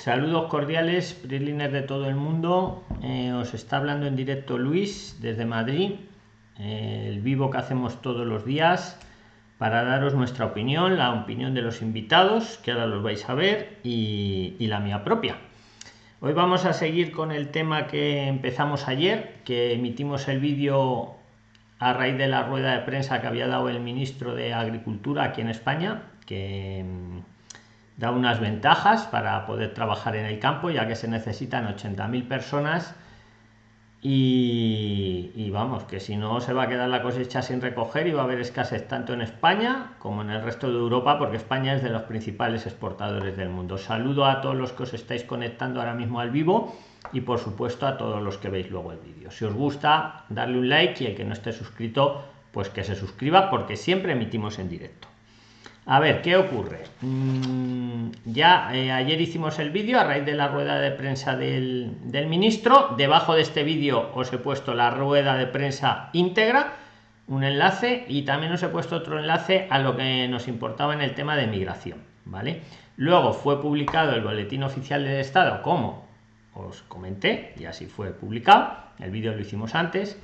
Saludos cordiales, PRIXLINERS de todo el mundo. Eh, os está hablando en directo Luis desde Madrid, el vivo que hacemos todos los días para daros nuestra opinión, la opinión de los invitados, que ahora los vais a ver, y, y la mía propia. Hoy vamos a seguir con el tema que empezamos ayer, que emitimos el vídeo a raíz de la rueda de prensa que había dado el ministro de Agricultura aquí en España, que da unas ventajas para poder trabajar en el campo, ya que se necesitan 80.000 personas y, vamos, que si no se va a quedar la cosecha sin recoger y va a haber escasez tanto en España como en el resto de Europa, porque España es de los principales exportadores del mundo. Saludo a todos los que os estáis conectando ahora mismo al vivo y por supuesto a todos los que veis luego el vídeo. Si os gusta, darle un like y el que no esté suscrito, pues que se suscriba porque siempre emitimos en directo. A ver, ¿qué ocurre? Mm, ya eh, ayer hicimos el vídeo a raíz de la rueda de prensa del, ministro. Debajo de este vídeo os he puesto la rueda de prensa íntegra, un enlace y también os he puesto otro enlace a lo que nos importaba en el tema de migración. ¿vale? Luego fue publicado el boletín oficial del Estado, como os comenté, y así fue publicado. El vídeo lo hicimos antes.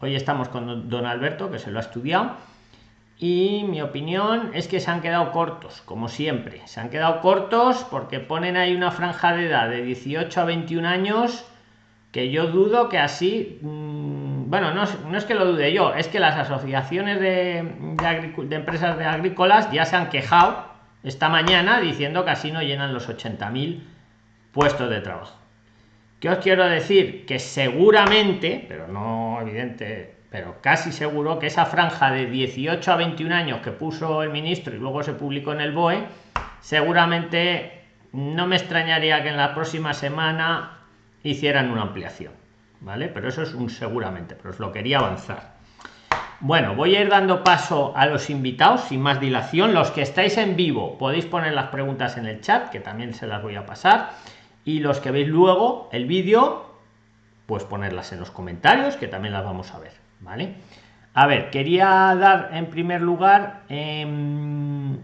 Hoy estamos con don Alberto, que se lo ha estudiado y mi opinión es que se han quedado cortos, como siempre. Se han quedado cortos porque ponen ahí una franja de edad de 18 a 21 años que yo dudo que así... Mm, bueno, no, es que lo dude yo, es que las asociaciones de, de, empresas de agrícolas ya se han quejado esta mañana diciendo que así no llenan los 80.000 puestos de trabajo. ¿Qué os quiero decir? Que seguramente, pero no evidente, pero casi seguro que esa franja de 18 a 21 años que puso el ministro y luego se publicó en el BOE, seguramente no me extrañaría que en la próxima semana hicieran una ampliación, ¿vale? Pero eso es un seguramente, pero os lo quería avanzar. Bueno, voy a ir dando paso a los invitados sin más dilación. Los que estáis en vivo podéis poner las preguntas en el chat, que también se las voy a pasar. Y los que veis luego el vídeo, pues ponerlas en los comentarios, que también las vamos a ver. ¿Vale? A ver, quería dar en primer lugar... Em,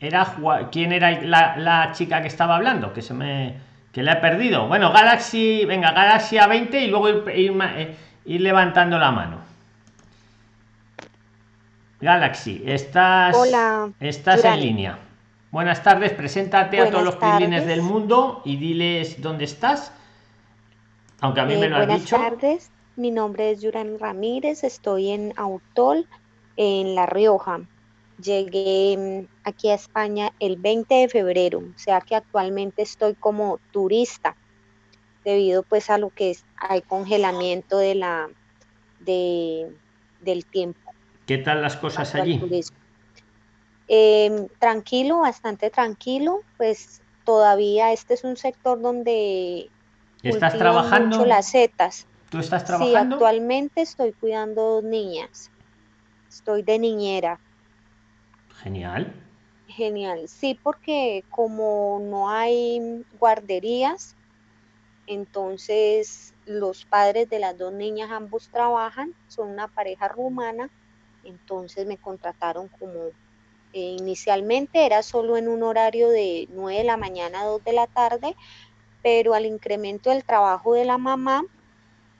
era quién era la, chica que estaba hablando que se me que le he perdido. Bueno galaxy venga galaxy a 20 y luego ir, eh, ir, levantando la mano. Galaxy estás Hola, estás en línea. Buenas tardes preséntate a todos los pilines del mundo y diles dónde estás aunque a mí me lo has dicho. tardes mi nombre es Yuran Ramírez, estoy en Autol, en La Rioja. Llegué mm, aquí a España el 20 de febrero, o sea que actualmente estoy como turista, debido pues a lo que es, hay congelamiento de la, de, del tiempo. ¿Qué tal las cosas allí? Em, tranquilo, bastante tranquilo, pues todavía este es un sector donde estás trabajando mucho las setas. ¿Tú estás trabajando? Sí, actualmente estoy cuidando dos niñas. Estoy de niñera. Genial. Genial. Sí, porque como no hay guarderías, entonces los padres de las dos niñas ambos trabajan, son una pareja rumana, entonces me contrataron como eh, inicialmente era solo en un horario de 9 de la mañana a 2 de la tarde, pero al incremento del trabajo de la mamá,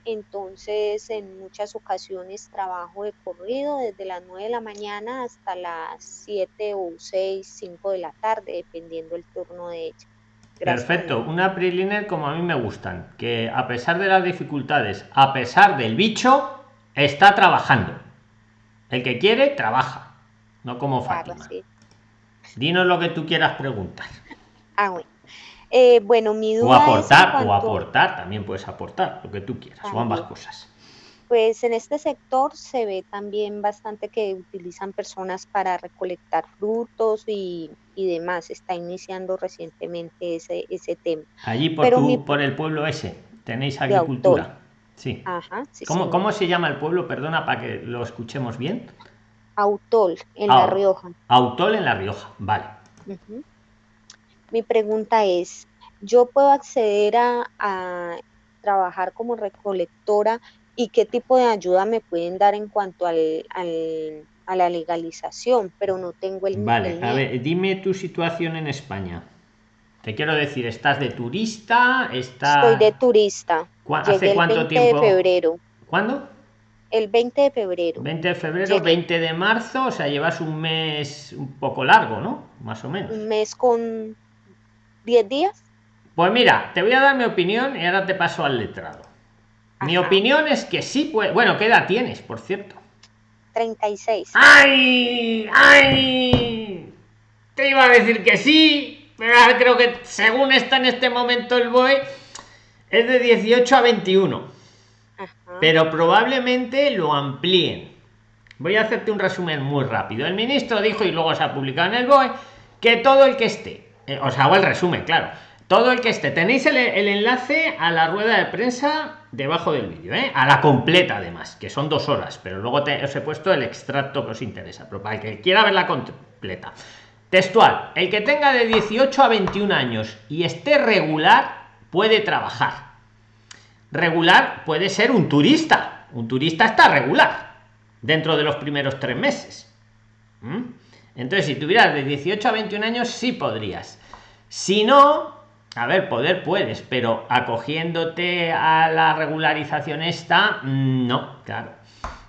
entonces en muchas ocasiones trabajo de corrido desde las 9 de la mañana hasta las 7 o 6, 5 de la tarde, dependiendo el turno de ella. Perfecto, una preliner como a mí me gustan, que a pesar de las dificultades, a pesar del bicho, está trabajando. El que quiere, trabaja, no como Fátima. Dinos lo que tú quieras preguntar. Ah, bueno. Eh, bueno, mi duda o aportar, o aportar, también puedes aportar, lo que tú quieras, o ambas cosas. Pues en este sector se ve también bastante que utilizan personas para recolectar frutos y, demás. Está iniciando recientemente ese, ese tema. Allí por, por el pueblo ese, tenéis agricultura. Sí. Ajá, ¿Cómo, ¿Cómo, se llama el pueblo? Perdona para que lo escuchemos bien. Autol, en La Rioja. Autol en La Rioja, vale. Mi pregunta es, ¿yo puedo acceder a, trabajar como recolectora y qué tipo de ayuda me pueden dar en cuanto al, a la legalización? Pero no tengo el... Vale, a ver, dime tu situación en España. Te quiero decir, ¿estás de turista? Estás... Estoy de turista. ¿Hace cuánto tiempo? de febrero. ¿Cuándo? El 20 de febrero. 20 de febrero, 20 de marzo, o sea, llevas un mes un poco largo, ¿no? Más o menos. Un mes con 10 días. Pues mira, te voy a dar mi opinión y ahora te paso al letrado. Mi opinión es que sí puede. Bueno, ¿qué edad tienes, por cierto? 36. ¡Ay! ¡Ay! Te iba a decir que sí, pero creo que según está en este momento el BOE, es de 18 a 21. Pero probablemente lo amplíen. Voy a hacerte un resumen muy rápido. El ministro dijo, y luego se ha publicado en el BOE, que todo el que esté, eh, os hago el resumen, claro, todo el que esté, tenéis el, enlace a la rueda de prensa debajo del vídeo, ¿eh? a la completa además, que son dos horas, pero luego os he puesto el extracto que os interesa, pero para el que quiera verla completa. Textual, el que tenga de 18 a 21 años y esté regular puede trabajar regular puede ser un turista. Un turista está regular dentro de los primeros tres meses. ¿Mm? Entonces, si tuvieras de 18 a 21 años, sí podrías. Si no, a ver, poder puedes, pero acogiéndote a la regularización esta, mm, no, claro.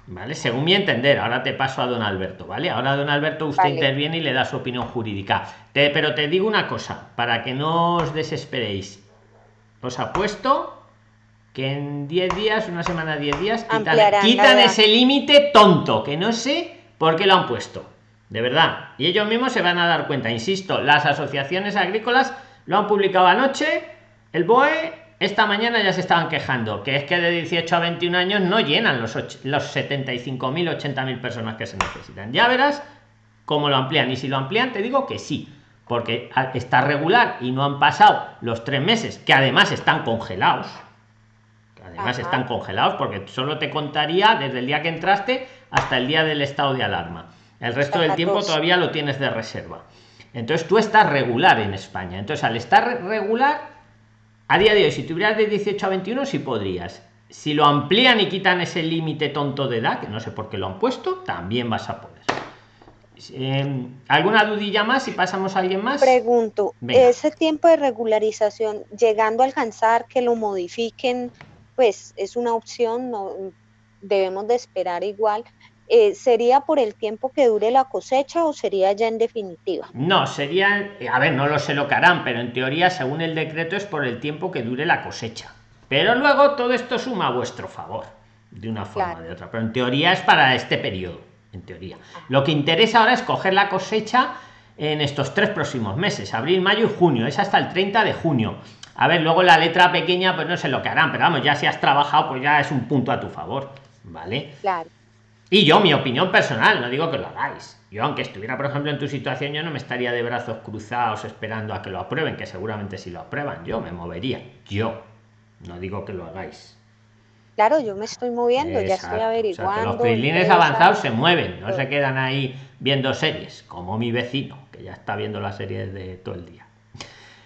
¿Vale? Según mi entender, ahora te paso a don Alberto, ¿vale? Ahora don Alberto usted interviene y le da su opinión jurídica. pero te digo una cosa, para que no os desesperéis. Os apuesto que en 10 días, una semana, 10 días, quitan, ese límite tonto, que no sé por qué lo han puesto. De verdad. Y ellos mismos se van a dar cuenta. Insisto, las asociaciones agrícolas lo han publicado anoche. El BOE esta mañana ya se estaban quejando, que es que de 18 a 21 años no llenan los, los 75.000, 80.000 personas que se necesitan. Ya verás cómo lo amplían. Y si lo amplían, te digo que sí. Porque está regular y no han pasado los tres meses, que además están congelados además están congelados porque solo te contaría desde el día que entraste hasta el día del estado de alarma el resto del tiempo todavía lo tienes de reserva. Entonces tú estás regular en españa. Entonces al estar regular a día de hoy si tuvieras de 18 a 21 sí podrías. Si lo amplían y quitan ese límite tonto de edad que no sé por qué lo han puesto también vas a poder. Eh, ¿Alguna dudilla más si pasamos a alguien más? Pregunto, ese tiempo de regularización, llegando a alcanzar que lo modifiquen pues es una opción, no debemos de esperar igual. Eh, ¿Sería por el tiempo que dure la cosecha o sería ya en definitiva? No, sería, a ver, no lo sé lo que harán, pero en teoría, según el decreto, es por el tiempo que dure la cosecha. Pero luego todo esto suma a vuestro favor, de una forma o de otra. Pero en teoría es para este periodo, en teoría. Lo que interesa ahora es coger la cosecha en estos tres próximos meses, abril, mayo y junio. Es hasta el 30 de junio a ver, luego la letra pequeña, pues no sé lo que harán, pero vamos, ya si has trabajado, pues ya es un punto a tu favor, ¿vale? Claro. Y yo, mi opinión personal, no digo que lo hagáis. Yo, aunque estuviera, por ejemplo, en tu situación, yo no me estaría de brazos cruzados esperando a que lo aprueben, que seguramente si lo aprueban, yo me movería. Yo. No digo que lo hagáis. Claro, yo me estoy moviendo, ya estoy averiguando. los prilines avanzados se mueven, no se quedan ahí viendo series, como mi vecino, que ya está viendo las series de todo el día.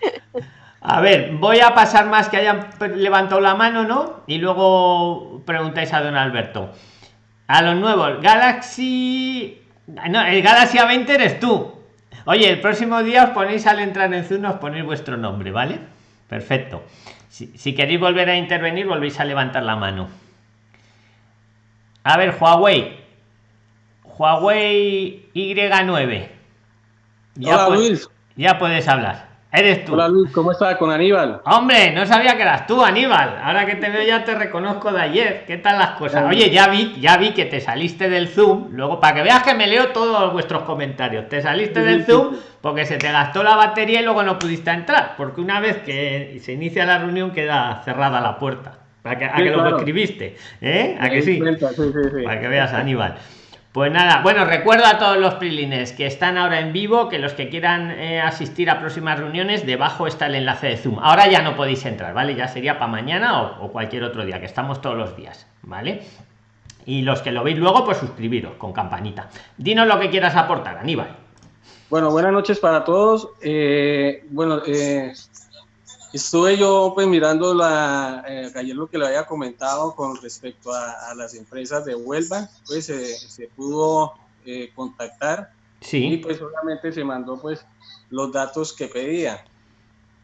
A ver, voy a pasar más que hayan levantado la mano, ¿no? Y luego preguntáis a don Alberto. A los nuevos, Galaxy... No, el Galaxy A20 eres tú. Oye, el próximo día os ponéis al entrar en Zoom, os ponéis vuestro nombre, ¿vale? Perfecto. Si, si queréis volver a intervenir, volvéis a levantar la mano. A ver, Huawei. Huawei Y9. Ya, ya puedes hablar. Eres tú. Hola Luis, ¿cómo estás con Aníbal? Hombre, no sabía que eras tú, Aníbal. Ahora que te veo ya te reconozco de ayer. ¿Qué tal las cosas? Oye, ya vi, ya vi que te saliste del Zoom. Luego, para que veas que me leo todos vuestros comentarios. Te saliste del Zoom porque se te gastó la batería y luego no pudiste entrar. Porque una vez que se inicia la reunión queda cerrada la puerta. Para que, a que lo escribiste. ¿Eh? ¿A que sí? Para que veas, Aníbal. Pues nada, bueno, recuerdo a todos los prilines que están ahora en vivo, que los que quieran eh, asistir a próximas reuniones, debajo está el enlace de Zoom. Ahora ya no podéis entrar, ¿vale? Ya sería para mañana o, cualquier otro día, que estamos todos los días, ¿vale? Y los que lo veis luego, pues suscribiros con campanita. Dinos lo que quieras aportar, Aníbal. Bueno, buenas noches para todos. Eh, bueno, eh, Estuve yo pues mirando la, eh, ayer lo que le había comentado con respecto a, las empresas de Huelva, pues se pudo eh, contactar sí. y pues solamente se mandó pues los datos que pedía.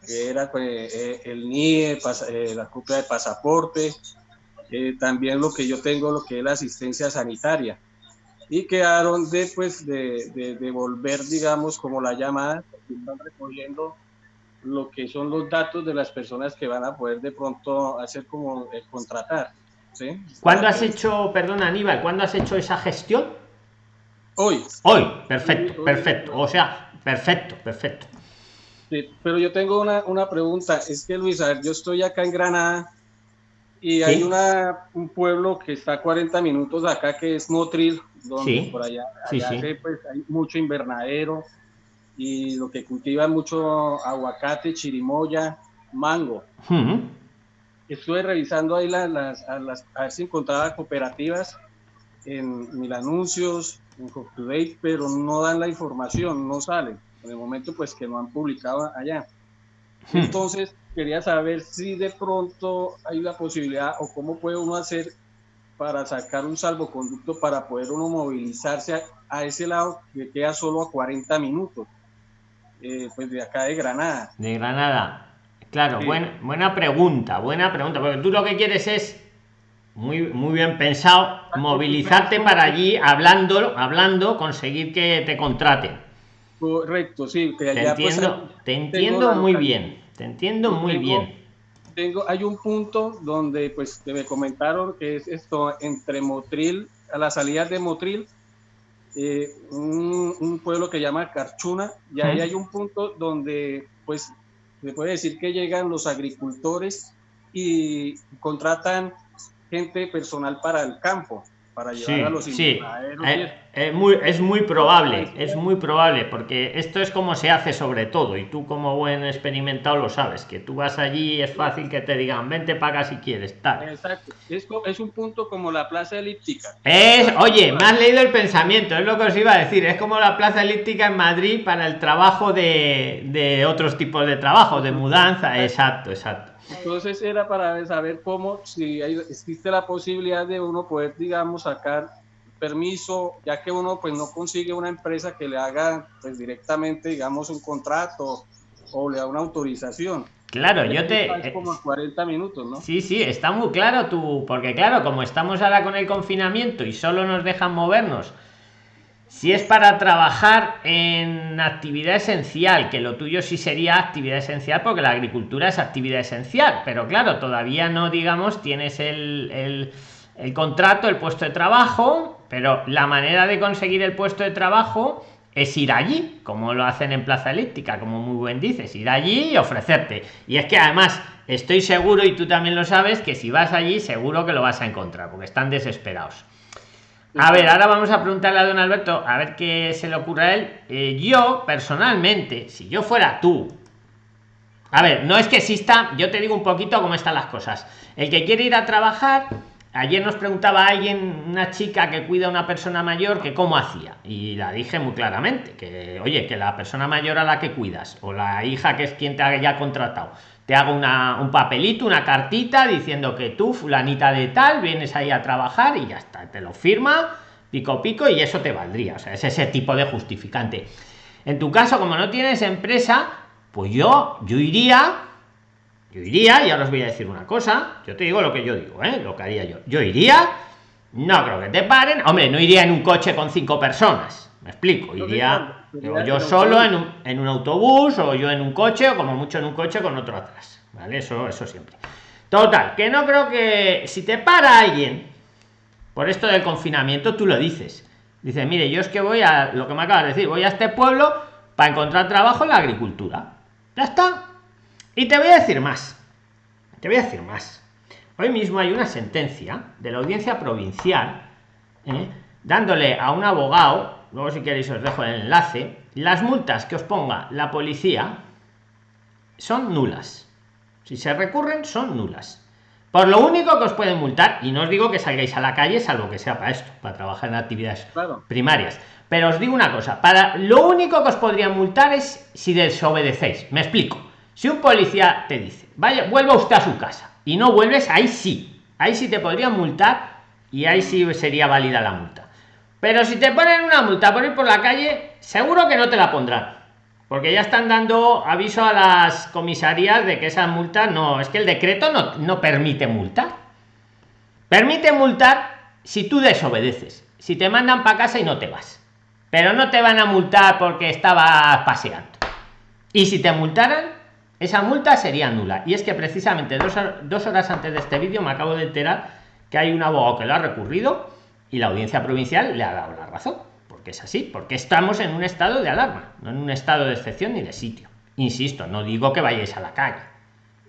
que era pues, eh, el NIE, eh, la copia de pasaporte, eh, también lo que yo tengo, lo que es la asistencia sanitaria. Y quedaron después de, devolver, digamos, como la llamada, están recogiendo lo que son los datos de las personas que van a poder de pronto hacer como contratar. ¿sí? ¿Cuándo has hecho, perdón Aníbal, cuándo has hecho esa gestión? Hoy. Hoy, perfecto, perfecto. O sea, perfecto, perfecto pero yo tengo una, una, pregunta. Es que, Luis, a ver, yo estoy acá en Granada y hay una, un pueblo que está a 40 minutos acá que es Motril, donde por allá, pues, hay mucho invernadero y lo que cultiva mucho aguacate, chirimoya, mango. Estuve revisando ahí las, las, a, las, a ver si encontraba cooperativas en mil anuncios, en CopToDate, pero no dan la información, no salen en el momento pues que no han publicado allá. Entonces, quería saber si de pronto hay la posibilidad o cómo puede uno hacer para sacar un salvoconducto para poder uno movilizarse a, ese lado que queda solo a 40 minutos, eh, pues de acá de Granada. De Granada. Claro, buena, buena pregunta, buena pregunta, porque tú lo que quieres es muy, muy bien pensado, movilizarte para allí hablando, hablando, conseguir que te contraten. Correcto, sí. te pues, entiendo, te entiendo muy bien, te entiendo muy bien. Tengo, hay un punto donde pues me comentaron que es esto entre Motril, a la salida de Motril, eh, un, pueblo que llama Carchuna, y ahí hay un punto donde pues se puede decir que llegan los agricultores y contratan gente personal para el campo para llevar a los sí. Eh, eh, muy, es muy probable, es muy probable, porque esto es como se hace sobre todo, y tú como buen experimentado lo sabes, que tú vas allí es fácil que te digan, vente, paga si quieres, tal. Exacto, es, es un punto como la plaza elíptica. Es, oye, me has leído el pensamiento, es lo que os iba a decir, es como la plaza elíptica en Madrid para el trabajo de, de otros tipos de trabajo, de mudanza, exacto, exacto. Entonces era para saber cómo, si hay, existe la posibilidad de uno poder, digamos, sacar permiso, ya que uno pues no consigue una empresa que le haga pues directamente, digamos, un contrato o le da una autorización. Claro, yo te... Es como 40 minutos, ¿no? Sí, sí, está muy claro tú, porque claro, como estamos ahora con el confinamiento y solo nos dejan movernos si es para trabajar en actividad esencial, que lo tuyo sí sería actividad esencial porque la agricultura es actividad esencial, pero claro, todavía no, digamos, tienes el, el, contrato, el puesto de trabajo, pero la manera de conseguir el puesto de trabajo es ir allí, como lo hacen en Plaza Elíptica, como muy buen dices, ir allí y ofrecerte. Y es que además estoy seguro, y tú también lo sabes, que si vas allí seguro que lo vas a encontrar, porque están desesperados. A ver, ahora vamos a preguntarle a don Alberto a ver qué se le ocurre a él. Eh, yo, personalmente, si yo fuera tú, a ver, no es que exista, yo te digo un poquito cómo están las cosas. El que quiere ir a trabajar, ayer nos preguntaba alguien, una chica que cuida a una persona mayor, que cómo hacía. Y la dije muy claramente, que oye, que la persona mayor a la que cuidas, o la hija que es quien te haya contratado, te hago una, un papelito, una cartita diciendo que tú, fulanita de tal, vienes ahí a trabajar y ya está, te lo firma, pico pico y eso te valdría. O sea, es ese tipo de justificante. En tu caso, como no tienes empresa, pues yo, yo iría, yo iría, y ahora os voy a decir una cosa, yo te digo lo que yo digo, ¿eh? lo que haría yo. Yo iría, no creo que te paren, hombre, no iría en un coche con cinco personas, me explico, iría yo solo en un, en un, autobús o yo en un coche o como mucho en un coche con otro atrás. ¿Vale? Eso, eso siempre. Total, que no creo que si te para alguien por esto del confinamiento, tú lo dices. Dice, mire, yo es que voy a lo que me acabas de decir, voy a este pueblo para encontrar trabajo en la agricultura. Ya está. Y te voy a decir más. Te voy a decir más. Hoy mismo hay una sentencia de la audiencia provincial ¿eh? dándole a un abogado luego si queréis os dejo el enlace. Las multas que os ponga la policía son nulas. Si se recurren son nulas. Por lo único que os pueden multar y no os digo que salgáis a la calle salvo que sea para esto para trabajar en actividades primarias. Pero os digo una cosa para lo único que os podrían multar es si desobedecéis. Me explico. Si un policía te dice vaya vuelva usted a su casa y no vuelves ahí sí. Ahí sí te podrían multar y ahí sí sería válida la multa pero si te ponen una multa por ir por la calle, seguro que no te la pondrán. Porque ya están dando aviso a las comisarías de que esa multa no, es que el decreto no, no permite multar. Permite multar si tú desobedeces, si te mandan para casa y no te vas. Pero no te van a multar porque estabas paseando. Y si te multaran, esa multa sería nula. Y es que precisamente dos, dos horas antes de este vídeo me acabo de enterar que hay un abogado que lo ha recurrido y la audiencia provincial le ha dado la razón. Porque es así, porque estamos en un estado de alarma, no en un estado de excepción ni de sitio. Insisto, no digo que vayáis a la calle.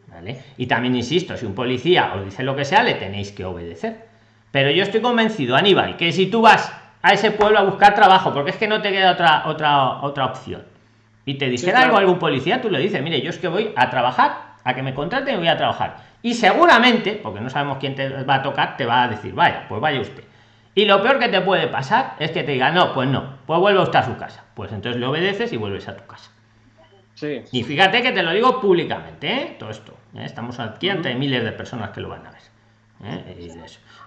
¿vale? Y también insisto, si un policía os dice lo que sea, le tenéis que obedecer. Pero yo estoy convencido, Aníbal, que si tú vas a ese pueblo a buscar trabajo, porque es que no te queda otra, otra, otra opción, y te dijera algo algún policía, tú le dices, mire, yo es que voy a trabajar, a que me contraten y voy a trabajar y seguramente, porque no sabemos quién te va a tocar, te va a decir, vaya, pues vaya usted. Y lo peor que te puede pasar es que te diga, no, pues no, pues vuelve usted a su casa. Pues entonces le obedeces y vuelves a tu casa. Sí. Y fíjate que te lo digo públicamente, ¿eh? todo esto. ¿eh? Estamos aquí ante miles de personas que lo van a ver. ¿eh?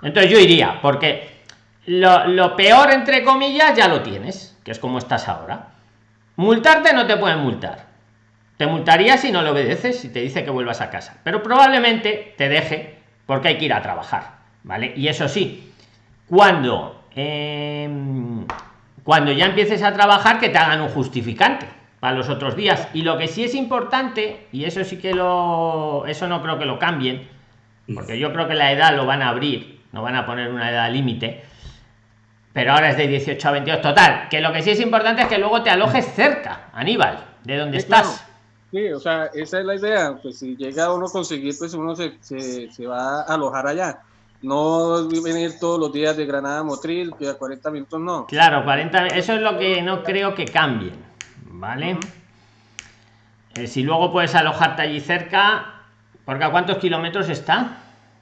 Entonces yo iría, porque lo, lo peor, entre comillas, ya lo tienes, que es como estás ahora. Multarte no te pueden multar te multaría si no le obedeces, si te dice que vuelvas a casa. Pero probablemente te deje porque hay que ir a trabajar. ¿Vale? Y eso sí, cuando, em, cuando ya empieces a trabajar, que te hagan un justificante para los otros días. Y lo que sí es importante, y eso sí que lo. Eso no creo que lo cambien, porque yo creo que la edad lo van a abrir, no van a poner una edad límite. Pero ahora es de 18 a 22. Total, que lo que sí es importante es que luego te alojes cerca, Aníbal, de donde estás. Sí, o sea, esa es la idea. Pues si llega uno a conseguir, pues uno se, se, va a alojar allá. No venir todos los días de Granada a Motril, que a 40 minutos no. Claro, 40, eso es lo que no creo que cambien, ¿vale? Eh, si luego puedes alojarte allí cerca, porque a cuántos kilómetros está,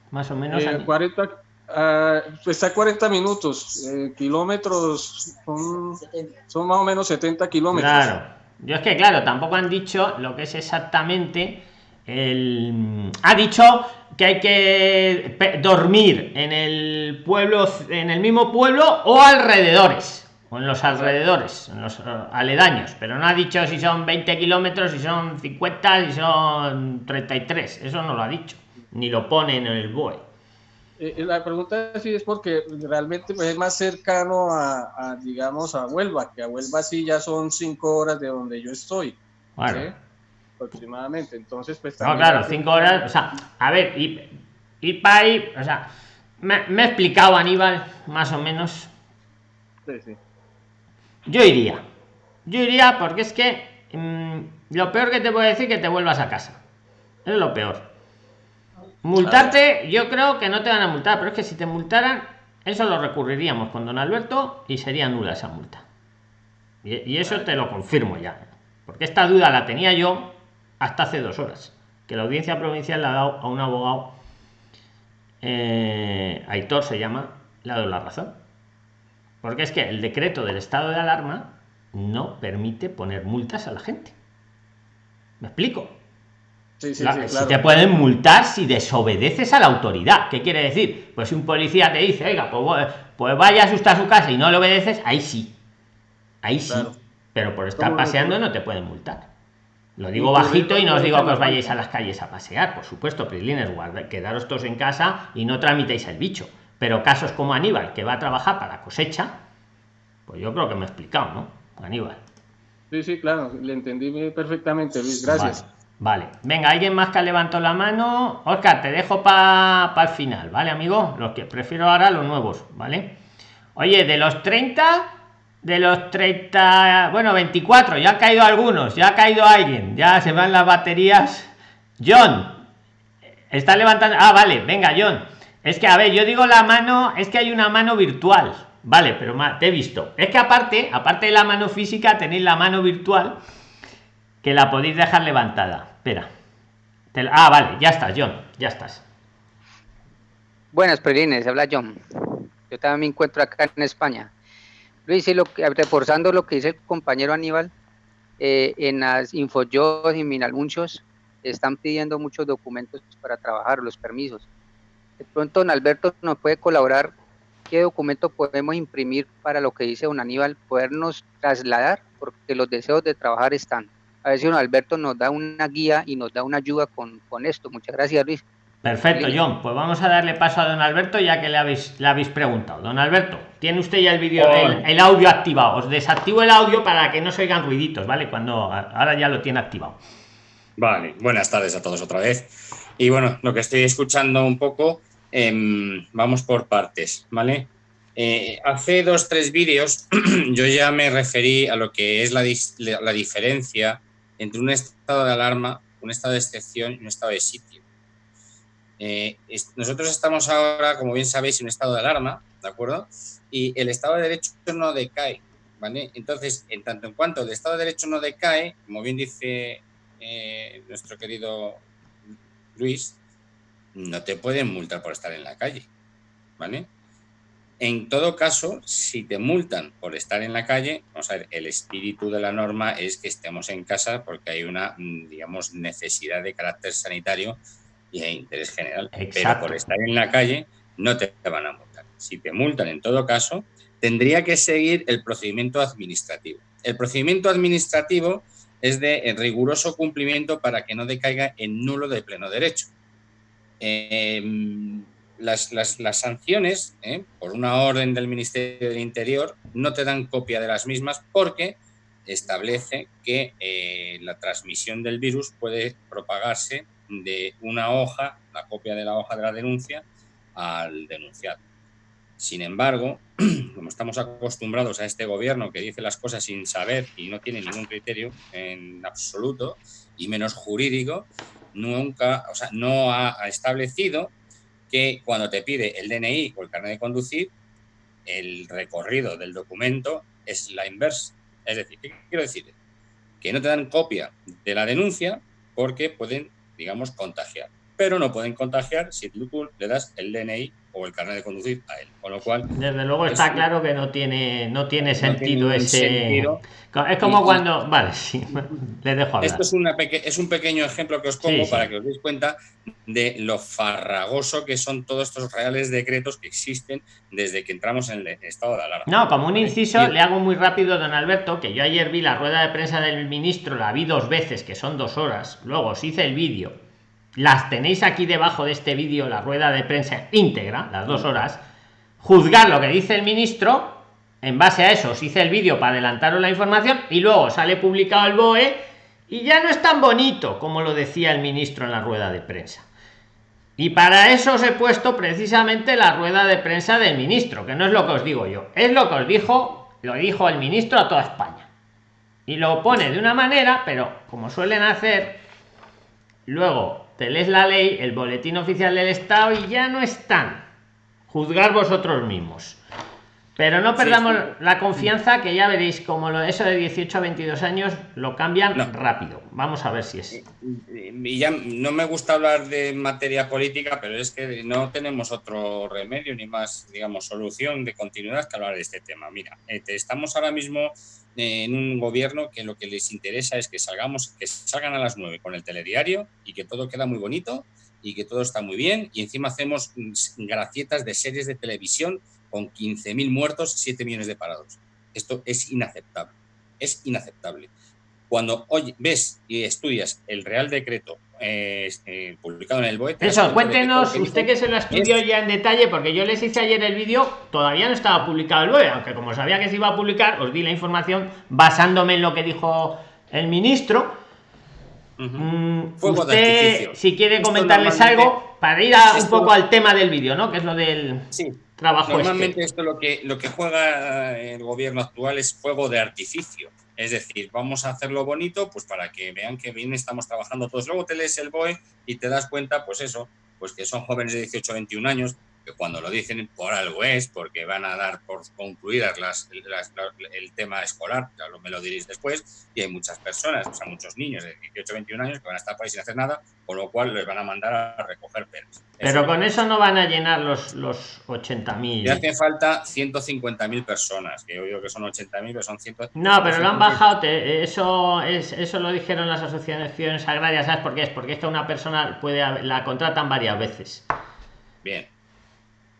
más o menos. Eh, 40, ah, pues está a 40 minutos, eh, kilómetros son, son más o menos 70 kilómetros. Claro. Yo es que, claro, tampoco han dicho lo que es exactamente el. Ha dicho que hay que dormir en el pueblo, en el mismo pueblo o alrededores, o en los alrededores, en los eh, aledaños, pero no ha dicho si son 20 kilómetros, si son 50, si son 33. Eso no lo ha dicho, ni lo pone en el BOE. Eh, eh, la pregunta sí es porque realmente pues, es más cercano a, digamos, a Huelva, que a Huelva sí ya son cinco horas de donde yo estoy. Aproximadamente. Entonces, pues No, claro, cinco horas. O sea, a ver, y, y para ahí, o sea, me, me, he explicado, Aníbal, más o menos. Sí, sí. Yo iría. Yo iría porque es que mm, lo peor que te puedo decir es que te vuelvas a casa. Es lo peor Multarte, yo creo que no te van a multar, pero es que si te multaran, eso lo recurriríamos con don Alberto y sería nula esa multa. Y, eso te lo confirmo ya. Porque esta duda la tenía yo hasta hace dos horas. Que la audiencia provincial le ha dado a un abogado, eh, Aitor se llama, le ha dado la razón. Porque es que el decreto del estado de alarma no permite poner multas a la gente. ¿Me explico? Si te pueden multar si desobedeces a la autoridad. ¿Qué quiere decir? Pues si un policía te dice, oiga, pues, pues vaya a asustar a su casa y no le obedeces, ahí sí. Ahí sí. Pero por estar paseando no te pueden multar. Lo digo bajito y no os digo que os vayáis a las calles a pasear, por supuesto, Prilines, guarda, quedaros todos en casa y no tramitéis el bicho. Pero casos como Aníbal, que va a trabajar para cosecha, pues yo creo que me he explicado, ¿no? Aníbal. Sí, sí, claro, le entendí perfectamente, Luis, gracias. Vale, venga, alguien más que levantó la mano. Oscar, te dejo para el final, ¿vale, amigo? Los que prefiero ahora los nuevos, ¿vale? Oye, de los 30, de los 30, bueno, 24, ya ha caído algunos, ya ha caído alguien, ya se van las baterías. John, está levantando. Ah, vale, venga, John. Es que, a ver, yo digo la mano, es que hay una mano virtual, vale, pero te he visto. Es que aparte, aparte de la mano física, tenéis la mano virtual que la podéis dejar levantada. Espera. Ah, vale, ya estás, John, ya estás. Buenas, Prelines, habla John. Yo también me encuentro acá en España. Luis, y lo que, reforzando lo que dice el compañero Aníbal, eh, en las infojobs y min anuncios están pidiendo muchos documentos para trabajar, los permisos. De pronto, don Alberto nos puede colaborar qué documento podemos imprimir para lo que dice don Aníbal, podernos trasladar, porque los deseos de trabajar están a ver si don Alberto nos da una guía y nos da una ayuda con esto. Muchas gracias, Luis. Perfecto, John. Pues vamos a darle paso a don Alberto ya que le habéis, le habéis preguntado. Don Alberto, tiene usted ya el vídeo, el, audio activado. Os desactivo el audio para que no se oigan ruiditos, ¿vale? Cuando ahora ya lo tiene activado. Vale, buenas tardes a todos otra vez. Y bueno, lo que estoy escuchando un poco, em, vamos por partes, ¿vale? Eh, hace dos, tres vídeos yo ya me referí a lo que es la, la diferencia entre un estado de alarma, un estado de excepción y un estado de sitio. Eh, nosotros estamos ahora, como bien sabéis, en un estado de alarma, ¿de acuerdo? Y el Estado de Derecho no decae, ¿vale? Entonces, en tanto en cuanto el Estado de Derecho no decae, como bien dice eh, nuestro querido Luis, no te pueden multar por estar en la calle, ¿vale? En todo caso, si te multan por estar en la calle, vamos a ver, el espíritu de la norma es que estemos en casa porque hay una, digamos, necesidad de carácter sanitario y de interés general. Pero por estar en la calle no te van a multar. Si te multan en todo caso, tendría que seguir el procedimiento administrativo. El procedimiento administrativo es de riguroso cumplimiento para que no decaiga en nulo de pleno derecho. Em, las, sanciones, ¿eh? por una orden del Ministerio del Interior, no te dan copia de las mismas porque establece que eh, la transmisión del virus puede propagarse de una hoja, la copia de la hoja de la denuncia, al denunciado. Sin embargo, como estamos acostumbrados a este gobierno que dice las cosas sin saber y no tiene ningún criterio en absoluto, y menos jurídico, nunca, o sea, no ha establecido que cuando te pide el DNI o el carnet de conducir, el recorrido del documento es la inversa. Es decir, ¿qué quiero decir? Que no te dan copia de la denuncia porque pueden digamos, contagiar. Pero no pueden contagiar si tú le das el DNI o el carnet de conducir a él. Con lo cual. Desde luego está claro que no tiene, no tiene sentido ese. Es como cuando. Vale, sí, le dejo hablar. Esto es, una es un pequeño ejemplo que os pongo para que os deis cuenta de lo farragoso que son todos estos reales decretos que existen desde que entramos en el estado de alarma. No, como un inciso, le hago muy rápido, don Alberto, que yo ayer vi la rueda de prensa del ministro, la vi dos veces, que son dos horas. Luego os hice el vídeo las tenéis aquí debajo de este vídeo, la rueda de prensa íntegra, las dos horas, juzgar lo que dice el ministro, en base a eso os hice el vídeo para adelantaros la información y luego sale publicado el BOE y ya no es tan bonito como lo decía el ministro en la rueda de prensa. Y para eso os he puesto precisamente la rueda de prensa del ministro, que no es lo que os digo yo, es lo que os dijo, lo dijo el ministro a toda España. Y lo pone de una manera, pero como suelen hacer, luego te lees la ley, el boletín oficial del Estado y ya no están. Juzgar vosotros mismos. Pero no perdamos la confianza que ya veréis como lo, eso de 18 a 22 años lo cambian rápido. Vamos a ver si es. Y ya no me gusta hablar de materia política, pero es que no tenemos otro remedio ni más, digamos, solución de continuidad que hablar de este tema. Mira, eh, estamos ahora mismo en un gobierno que lo que les interesa es que salgamos, que salgan a las 9 con el telediario y que todo queda muy bonito y que todo está muy bien y encima hacemos gracietas de series de televisión con 15.000 muertos, 7 millones de parados. Esto es inaceptable, es inaceptable. Cuando hoy ves y estudias el Real Decreto eh, eh, publicado en el BOE... Eso, cuéntenos, usted que se lo estudió ya en detalle, porque yo les hice ayer el vídeo, todavía no estaba publicado el BOE, aunque como sabía que se iba a publicar, os di la información basándome en lo que dijo el ministro. Mm, usted, si quiere comentarles algo, para ir un poco al tema del vídeo, ¿no? Que es lo del Este. Normalmente esto lo que, lo que juega el gobierno actual es juego de artificio es decir, vamos a hacerlo bonito, pues para que vean que bien estamos trabajando todos. Luego te lees el BOE y te das cuenta, pues eso, pues que son jóvenes de 18 a 21 años, cuando lo dicen por algo es, porque van a dar por concluidas las, el tema escolar, ya lo, me lo diréis después, y hay muchas personas, o sea, muchos niños de 18 a 21 años que van a estar por ahí sin hacer nada, con lo cual les van a mandar a recoger pelos. Pero con eso no van a llenar los, los 80.000. Y hace falta 150.000 personas, que yo digo que son 80.000, pero son 100. No, pero lo han bajado, eso, es, eso lo dijeron las asociaciones agrarias, ¿sabes por qué es? Porque esta una persona puede la contratan varias veces. Bien.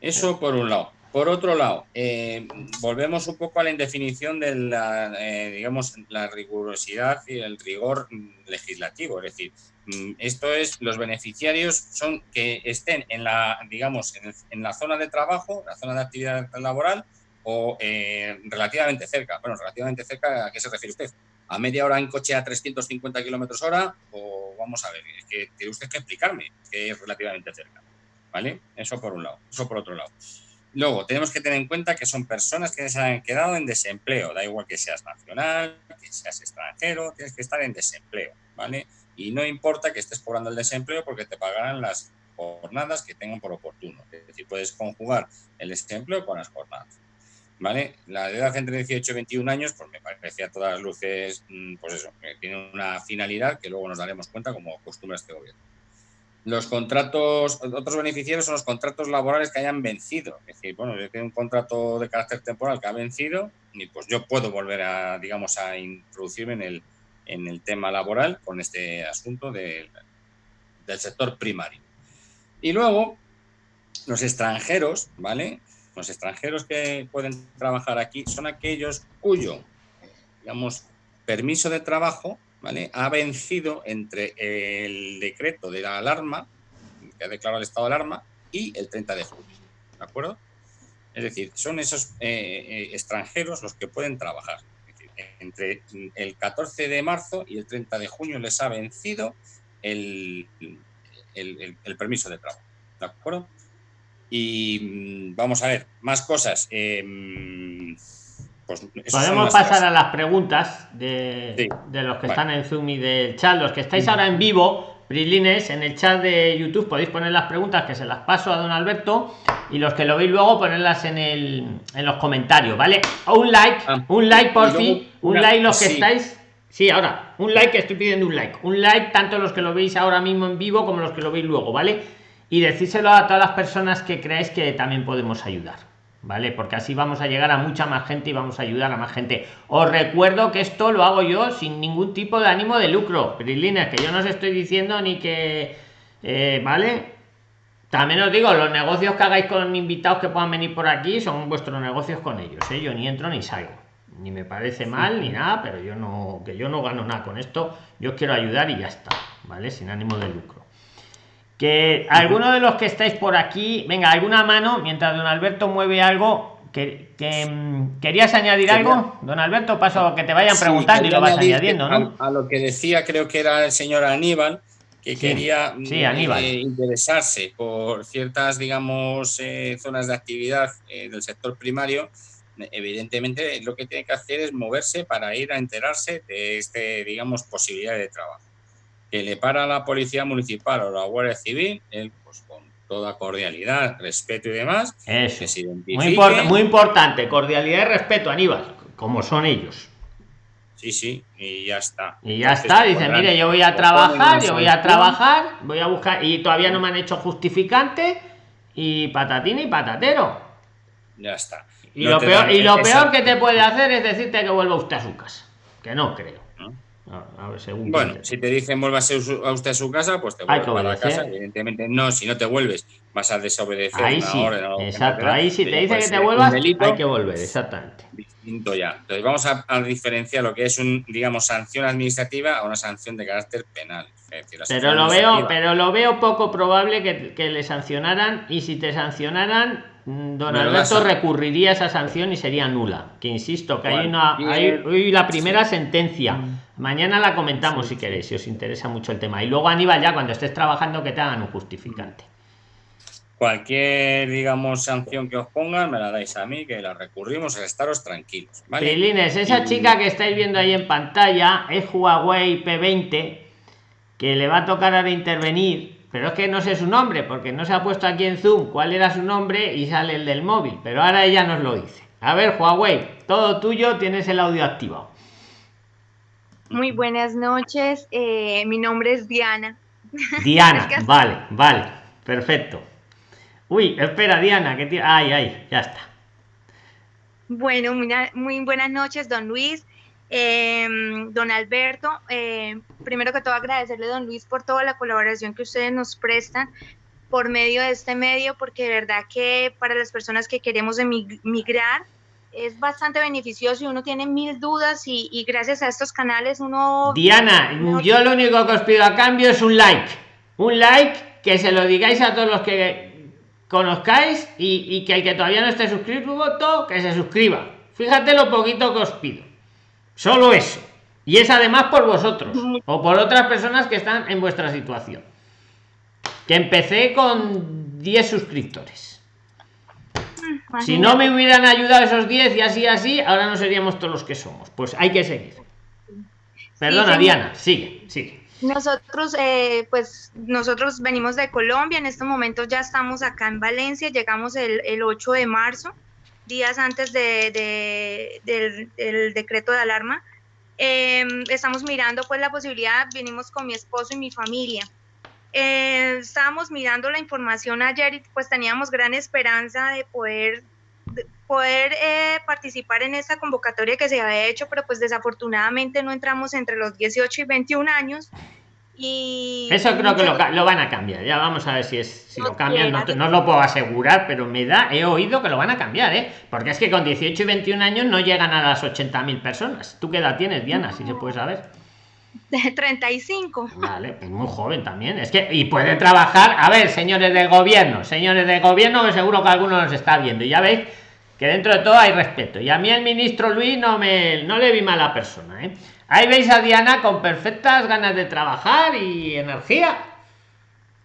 Eso por un lado. Por otro lado, eh, volvemos un poco a la indefinición de la, eh, digamos, la rigurosidad y el rigor legislativo. Es decir, mm, esto es, los beneficiarios son que estén en la, digamos, en, la zona de trabajo, la zona de actividad laboral o eh, relativamente cerca. Bueno, relativamente cerca, ¿a qué se refiere usted? ¿A media hora en coche a 350 kilómetros hora? O vamos a ver, es que tiene usted que explicarme que es relativamente cerca. ¿Vale? Eso por un lado. Eso por otro lado. Luego, tenemos que tener en cuenta que son personas que se han quedado en desempleo, da igual que seas nacional, que seas extranjero, tienes que estar en desempleo, ¿vale? Y no importa que estés cobrando el desempleo porque te pagarán las jornadas que tengan por oportuno. Es decir, puedes conjugar el desempleo con las jornadas, ¿vale? La edad entre 18 y 21 años, pues me parece a todas luces, mm, pues eso, tiene una finalidad que luego nos daremos cuenta como costumbre este gobierno. Los contratos, otros beneficiarios son los contratos laborales que hayan vencido. Es decir, bueno, yo tengo un contrato de carácter temporal que ha vencido y pues yo puedo volver a, digamos, a introducirme en el, en el tema laboral con este asunto del sector primario. Y luego, los extranjeros, ¿vale? Los extranjeros que pueden trabajar aquí son aquellos cuyo, digamos, permiso de trabajo ha vencido entre el decreto de la alarma, que ha declarado el estado de alarma, y el 30 de junio. ¿De acuerdo? Es decir, son esos eh, eh, extranjeros los que pueden trabajar. entre el 14 de marzo y el 30 de junio les ha vencido el, el, permiso de trabajo. ¿De acuerdo? Y mm, vamos a ver, más cosas. Em, pues Podemos pasar a las preguntas de, los que están en Zoom y del chat. Los que estáis ahora en vivo, Brilines, en el chat de YouTube podéis poner las preguntas que se las paso a don Alberto y los que lo veis luego ponerlas en, el, en los comentarios, ¿vale? Un like, ah. un like por fin, un like los que estáis. Sí, ahora, un like, estoy pidiendo un like. Un like tanto los que lo veis ahora mismo en vivo como los que lo veis luego, ¿vale? Y decírselo a todas las personas que creáis que también podemos ayudar. ¿Vale? Porque así vamos a llegar a mucha más gente y vamos a ayudar a más gente. Os recuerdo que esto lo hago yo sin ningún tipo de ánimo de lucro, Prilines, que yo no os estoy diciendo ni que, eh, ¿vale? También os digo, los negocios que hagáis con invitados que puedan venir por aquí son vuestros negocios con ellos, ¿eh? Yo ni entro ni salgo. Ni me parece mal ni nada, pero yo no, que yo no gano nada con esto. Yo quiero ayudar y ya está, ¿vale? Sin ánimo de lucro que alguno de los que estáis por aquí venga alguna mano mientras don alberto mueve algo que, mm, querías añadir algo don alberto paso a que te vayan preguntando y lo vas añadiendo ¿no? a, lo que decía creo que era el señor aníbal que quería mm, eh, interesarse por ciertas digamos eh, zonas de actividad eh, del sector primario. Evidentemente lo que tiene que hacer es moverse para ir a enterarse de este digamos posibilidad de trabajo que le para la policía municipal o la Guardia Civil, él pues con toda cordialidad, respeto y demás, que se muy, muy importante, cordialidad y respeto, Aníbal, como son ellos. Sí, sí, y ya está. Y ya está, dice, mire, yo voy a trabajar, yo voy a trabajar, voy a buscar, y todavía no me han hecho justificante, y patatín y patatero. Ya está. Y lo, peor, y lo peor que te puede hacer es decirte que vuelva usted a su casa, que no creo. A ver, según bueno, si te dicen vuelvas a usted a su casa, pues te vuelves a la casa. Evidentemente, no, si no te vuelves, vas a desobedecer ahí sí, Exacto, ahí si te dice que te vuelvas, hay que volver, exactamente. Distinto ya. Entonces, vamos a, diferenciar lo que es un, digamos, sanción administrativa a una sanción de carácter penal. pero lo veo, pero lo veo poco probable que, que le sancionaran y si te sancionaran Mm, don Alberto recurriría a esa sanción y sería nula. Que insisto, que hay una. Hay, la primera sentencia. Mm. Mañana la comentamos si queréis, si os interesa mucho el tema. Y luego, Aníbal, ya cuando estés trabajando, que te hagan un justificante. Cualquier, digamos, sanción que os pongan, me la dais a mí, que la recurrimos, a estaros tranquilos. esa chica que estáis viendo ahí en pantalla es Huawei P20, que le va a tocar ahora intervenir pero es que no sé su nombre porque no se ha puesto aquí en zoom cuál era su nombre y sale el del móvil pero ahora ella nos lo dice. A ver Huawei todo tuyo tienes el audio activado. Muy buenas noches eh, mi nombre es Diana. Diana vale vale perfecto. Uy espera Diana que ay ay ya está. Bueno muy buenas noches don Luis Em, don Alberto, em, primero que todo agradecerle, don Luis, por toda la colaboración que ustedes nos prestan por medio de este medio, porque de verdad que para las personas que queremos emigrar es bastante beneficioso y uno tiene mil dudas y, gracias a estos canales uno... Diana, yo lo único que os pido a cambio es un like. Un like que se lo digáis a todos los que conozcáis y, que el que todavía no esté suscrito, que se suscriba. Fíjate lo poquito que os pido. Solo eso. Y es además por vosotros o por otras personas que están en vuestra situación. Que empecé con 10 suscriptores. Si no me hubieran ayudado esos 10 y así, así, ahora no seríamos todos los que somos. Pues hay que seguir. Perdona, Diana, sigue, sigue. Nosotros, eh, pues, nosotros venimos de Colombia, en estos momentos ya estamos acá en Valencia, llegamos el, el 8 de marzo, días antes de, del, decreto de alarma. Em, estamos mirando pues la posibilidad, venimos con mi esposo y mi familia. Eh, estábamos mirando la información ayer y pues teníamos gran esperanza de poder, poder eh, participar en esta convocatoria que se había hecho, pero pues desafortunadamente no entramos entre los 18 y 21 años y Eso creo que lo, van a cambiar. Ya vamos a ver si es si lo cambian. No, no, lo puedo asegurar, pero me da, he oído que lo van a cambiar, ¿eh? Porque es que con 18 y 21 años no llegan a las 80.000 personas. ¿Tú qué edad tienes, Diana? Si se puede saber. De 35. Vale, es muy joven también. Es que, y puede trabajar. A ver, señores del gobierno, señores del gobierno, que seguro que alguno nos está viendo. Y ya veis que dentro de todo hay respeto. Y a mí el ministro Luis no me no le vi mala persona, ¿eh? Ahí veis a Diana con perfectas ganas de trabajar y energía.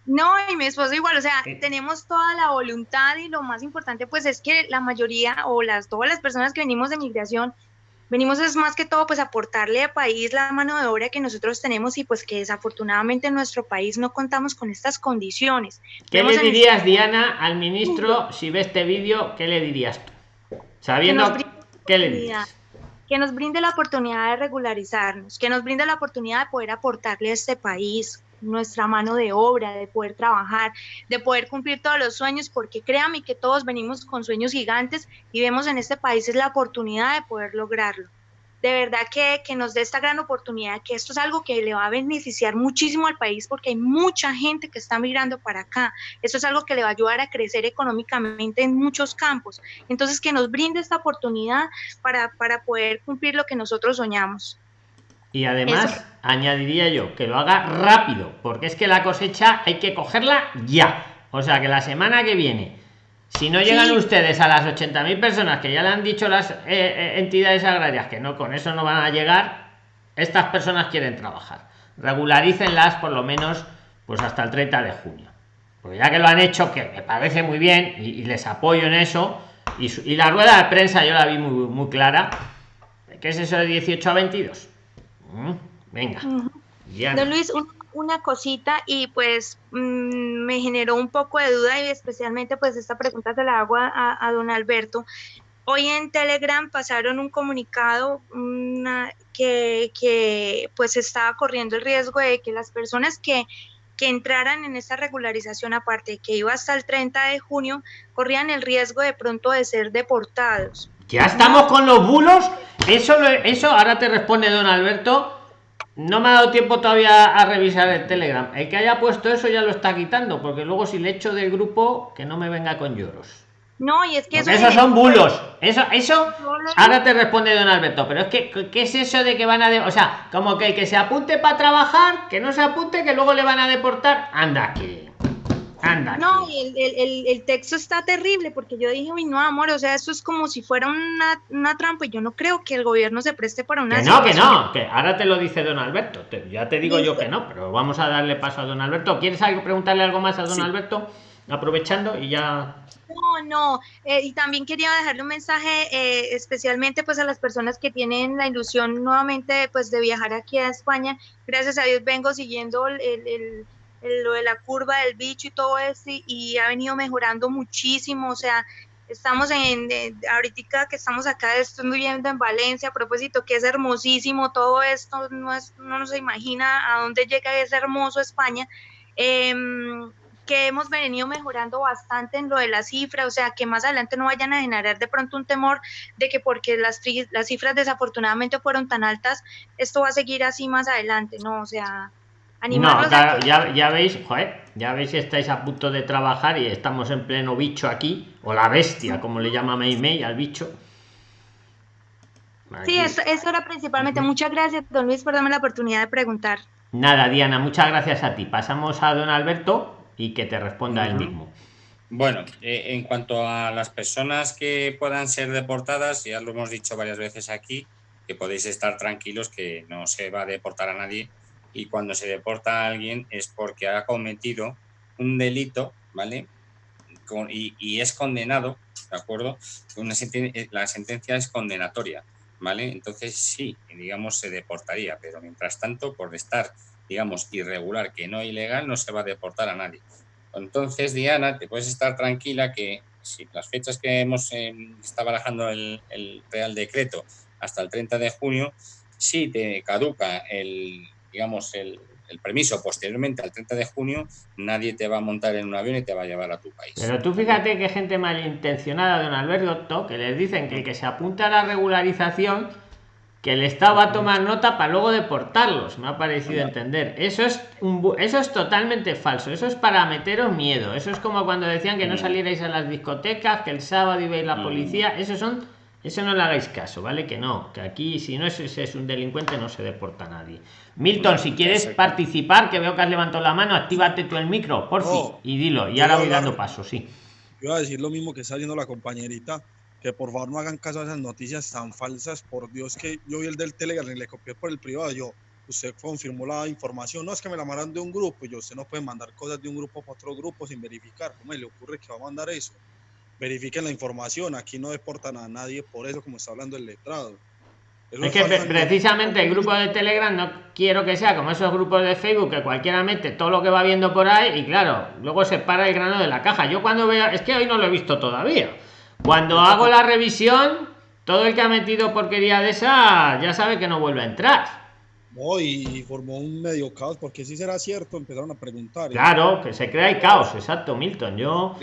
No, y mi esposo igual, o sea, tenemos toda la voluntad y lo más importante pues es que la mayoría o las todas las personas que venimos de migración venimos es más que todo pues aportarle al país la mano de obra que nosotros tenemos y pues que desafortunadamente en nuestro país no contamos con estas condiciones. ¿Qué le dirías, Diana, al ministro si ve este vídeo? ¿Qué le dirías tú? Sabiendo, ¿qué le dirías? Que nos brinde la oportunidad de regularizarnos, que nos brinde la oportunidad de poder aportarle a este país nuestra mano de obra, de poder trabajar, de poder cumplir todos los sueños, porque créame que todos venimos con sueños gigantes y vemos en este país es la oportunidad de poder lograrlo de verdad que, nos dé esta gran oportunidad, que esto es algo que le va a beneficiar muchísimo al país porque hay mucha gente que está migrando para acá. Esto es algo que le va a ayudar a crecer económicamente en muchos campos. Entonces, que nos brinde esta oportunidad para, para poder cumplir lo que nosotros soñamos. Y además, añadiría yo, que lo haga rápido, porque es que la cosecha hay que cogerla ya. O sea, que la semana que viene si no llegan ustedes a las 80.000 personas que ya le han dicho las eh, eh, entidades agrarias que no, con eso no van a llegar, estas personas quieren trabajar. Regularícenlas por lo menos pues hasta el 30 de junio. Porque ya que lo han hecho, que me parece muy bien y, les apoyo en eso, y, la rueda de prensa yo la vi muy, muy clara. ¿Qué es eso de 18 a 22? Mm, venga. Don Luis, una cosita y pues mm, me generó un poco de duda y especialmente pues esta pregunta se la hago a, don Alberto. Hoy en Telegram pasaron un comunicado que, que, pues estaba corriendo el riesgo de que las personas que, que entraran en esta regularización aparte que iba hasta el 30 de junio corrían el riesgo de pronto de ser deportados. Ya estamos con los bulos. Eso, eso ahora te responde don Alberto no me ha dado tiempo todavía a revisar el Telegram. El que haya puesto eso ya lo está quitando, porque luego si le echo del grupo, que no me venga con lloros. No, y es que eso esos son bulos. Eso, eso, ahora te responde don Alberto, pero es que, ¿qué es eso de que van a, o sea, como que el que se apunte para trabajar, que no se apunte, que luego le van a deportar? Anda, que no, y el, el, texto está terrible porque yo dije, uy, no, amor, o sea, esto es como si fuera una, una trampa y yo no creo que el gobierno se preste para una... Que no, que no, que ahora te lo dice don Alberto, ya te digo yo que no, pero vamos a darle paso a don Alberto. ¿Quieres algo, preguntarle algo más a don Alberto? Aprovechando y ya... No, no, eh, y también quería dejarle un mensaje eh, especialmente pues a las personas que tienen la ilusión nuevamente pues de viajar aquí a España. Gracias a Dios vengo siguiendo el lo de la curva del bicho y todo eso, y, ha venido mejorando muchísimo, o sea, estamos en, ahorita que estamos acá, estoy viviendo en Valencia, a propósito, que es hermosísimo todo esto, no, es, no se imagina a dónde llega ese hermoso España, em, que hemos venido mejorando bastante en lo de la cifra, o sea, que más adelante no vayan a generar de pronto un temor de que porque las, las cifras desafortunadamente fueron tan altas, esto va a seguir así más adelante, no, o sea, no, ya, ya veis, joder, ya veis si estáis a punto de trabajar y estamos en pleno bicho aquí, o la bestia, como le llama Mei Mei al bicho. Sí, eso, eso era principalmente. Muchas gracias, don Luis, por darme la oportunidad de preguntar. Nada, Diana, muchas gracias a ti. Pasamos a don Alberto y que te responda él mismo. Bueno, eh, en cuanto a las personas que puedan ser deportadas, ya lo hemos dicho varias veces aquí, que podéis estar tranquilos que no se va a deportar a nadie y cuando se deporta a alguien es porque ha cometido un delito, ¿vale? y, es condenado, ¿de acuerdo? Una eh, la sentencia es condenatoria, ¿vale? Entonces sí, digamos, se deportaría, pero mientras tanto, por estar, digamos, irregular, que no ilegal, no se va a deportar a nadie. Entonces, Diana, te puedes estar tranquila que si las fechas que hemos eh, está barajando el, el Real Decreto hasta el 30 de junio, si te caduca el, digamos, el, el permiso posteriormente al 30 de junio, nadie te va a montar en un avión y te va a llevar a tu país. Pero tú fíjate que gente malintencionada, don Alberto, que les dicen que el que se apunta a la regularización, que el Estado va a tomar nota para luego deportarlos, me ha parecido entender. Eso es, un, eso es totalmente falso, eso es para meteros miedo, eso es como cuando decían que no mm. salierais a las discotecas, que el sábado ibais la mm. policía, eso son eso no le hagáis caso, ¿vale? Que no, que aquí si no es, es un delincuente no se deporta a nadie. Milton, si quieres participar, que veo que has levantado la mano, actívate tú el micro, por fin, y dilo. Y ahora voy dando paso, sí. Yo iba a decir lo mismo que está diciendo la compañerita, que por favor no hagan caso a esas noticias tan falsas. Por Dios, que yo vi el del Telegram y le copié por el privado. Yo, usted confirmó la información. No es que me la mandan de un grupo. Yo, usted no puede mandar cosas de un grupo para otro grupo sin verificar. ¿Cómo le ocurre que va a mandar eso? Verifiquen la información. Aquí no deportan a nadie por eso, como está hablando el letrado. es que precisamente el grupo de Telegram no quiero que sea como esos grupos de Facebook que cualquiera mete todo lo que va viendo por ahí y claro, luego se para el grano de la caja. Yo cuando veo, es que hoy no lo he visto todavía. Cuando hago la revisión, todo el que ha metido porquería de esa ya sabe que no vuelve a entrar. No, y formó un medio caos, porque si será cierto, empezaron a preguntar. Claro, que se crea el caos, exacto, Milton. Yo.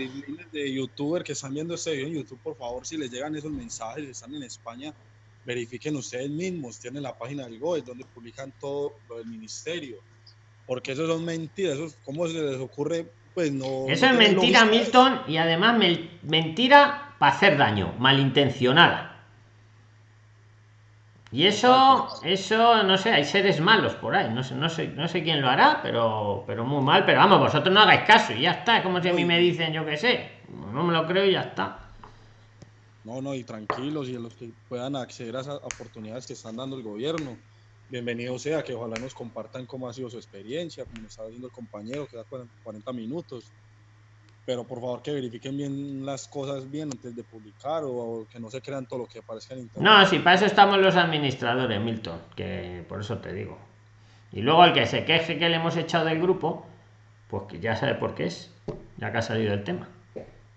De youtuber que están viendo este video en YouTube, por favor, si les llegan esos mensajes, están en España, verifiquen ustedes mismos, tienen la página del GOE, donde publican todo lo del ministerio. Porque eso son mentiras, eso, ¿cómo se les ocurre? Pues no. Eso es mentira, Milton, y además mentira para hacer daño, malintencionada. Y eso, eso, no sé, hay seres malos por ahí, no sé, no sé, no sé quién lo hará, pero, pero muy mal, pero vamos, vosotros no hagáis caso y ya está, es como si a mí me dicen, yo qué sé, no me lo creo y ya está. No, no, y tranquilos, y a los que puedan acceder a esas oportunidades que están dando el gobierno, bienvenido sea, que ojalá nos compartan cómo ha sido su experiencia, como está diciendo el compañero, que da 40 minutos, pero por favor que verifiquen bien las cosas bien antes de publicar o, que no se crean todo lo que aparezca en internet. No, sí, para eso estamos los administradores, Milton, que por eso te digo. Y luego el que se queje que le hemos echado del grupo, pues que ya sabe por qué es, ya que ha salido el tema.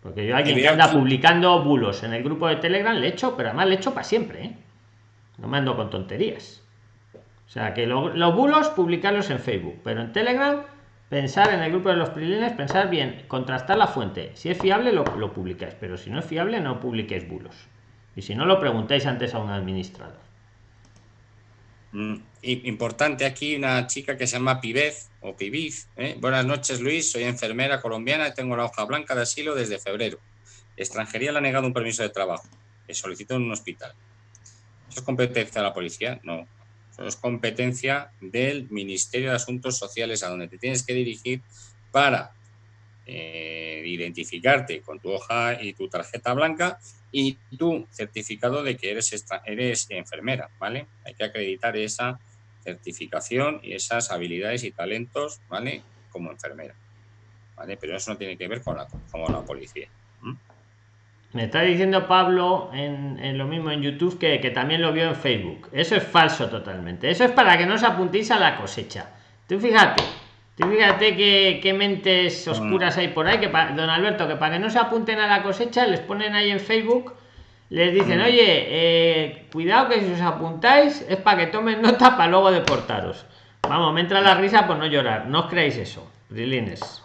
Porque yo alguien que anda publicando bulos en el grupo de Telegram le echo, pero además le echo para siempre, ¿eh? No me ando con tonterías. O sea, que los bulos publicarlos en Facebook, pero en Telegram pensar en el grupo de los prilines, pensar bien, contrastar la fuente. Si es fiable, lo, publicáis, pero si no es fiable, no publiquéis bulos. Y si no, lo preguntáis antes a un administrador. Mm, importante aquí una chica que se llama Pibez o Pibiz. ¿eh? Buenas noches, Luis. Soy enfermera colombiana y tengo la hoja blanca de asilo desde febrero. Extranjería le ha negado un permiso de trabajo que solicitó en un hospital. ¿Eso es competencia de la policía? No es competencia del Ministerio de Asuntos Sociales a donde te tienes que dirigir para eh, identificarte con tu hoja y tu tarjeta blanca y tu certificado de que eres, eres enfermera, ¿vale? Hay que acreditar esa certificación y esas habilidades y talentos, ¿vale? Como enfermera, ¿vale? Pero eso no tiene que ver con la, con la policía. Me está diciendo Pablo en, lo mismo en YouTube que, también lo vio en Facebook. Eso es falso totalmente. Eso es para que no os apuntéis a la cosecha. Tú fíjate, tú fíjate que, mentes oscuras hay por ahí, que don Alberto, que para que no se apunten a la cosecha, les ponen ahí en Facebook, les dicen, mm. oye, eh, cuidado que si os apuntáis es para que tomen nota para luego deportaros. Vamos, me entra la risa por no llorar. No os creéis eso, Rilines.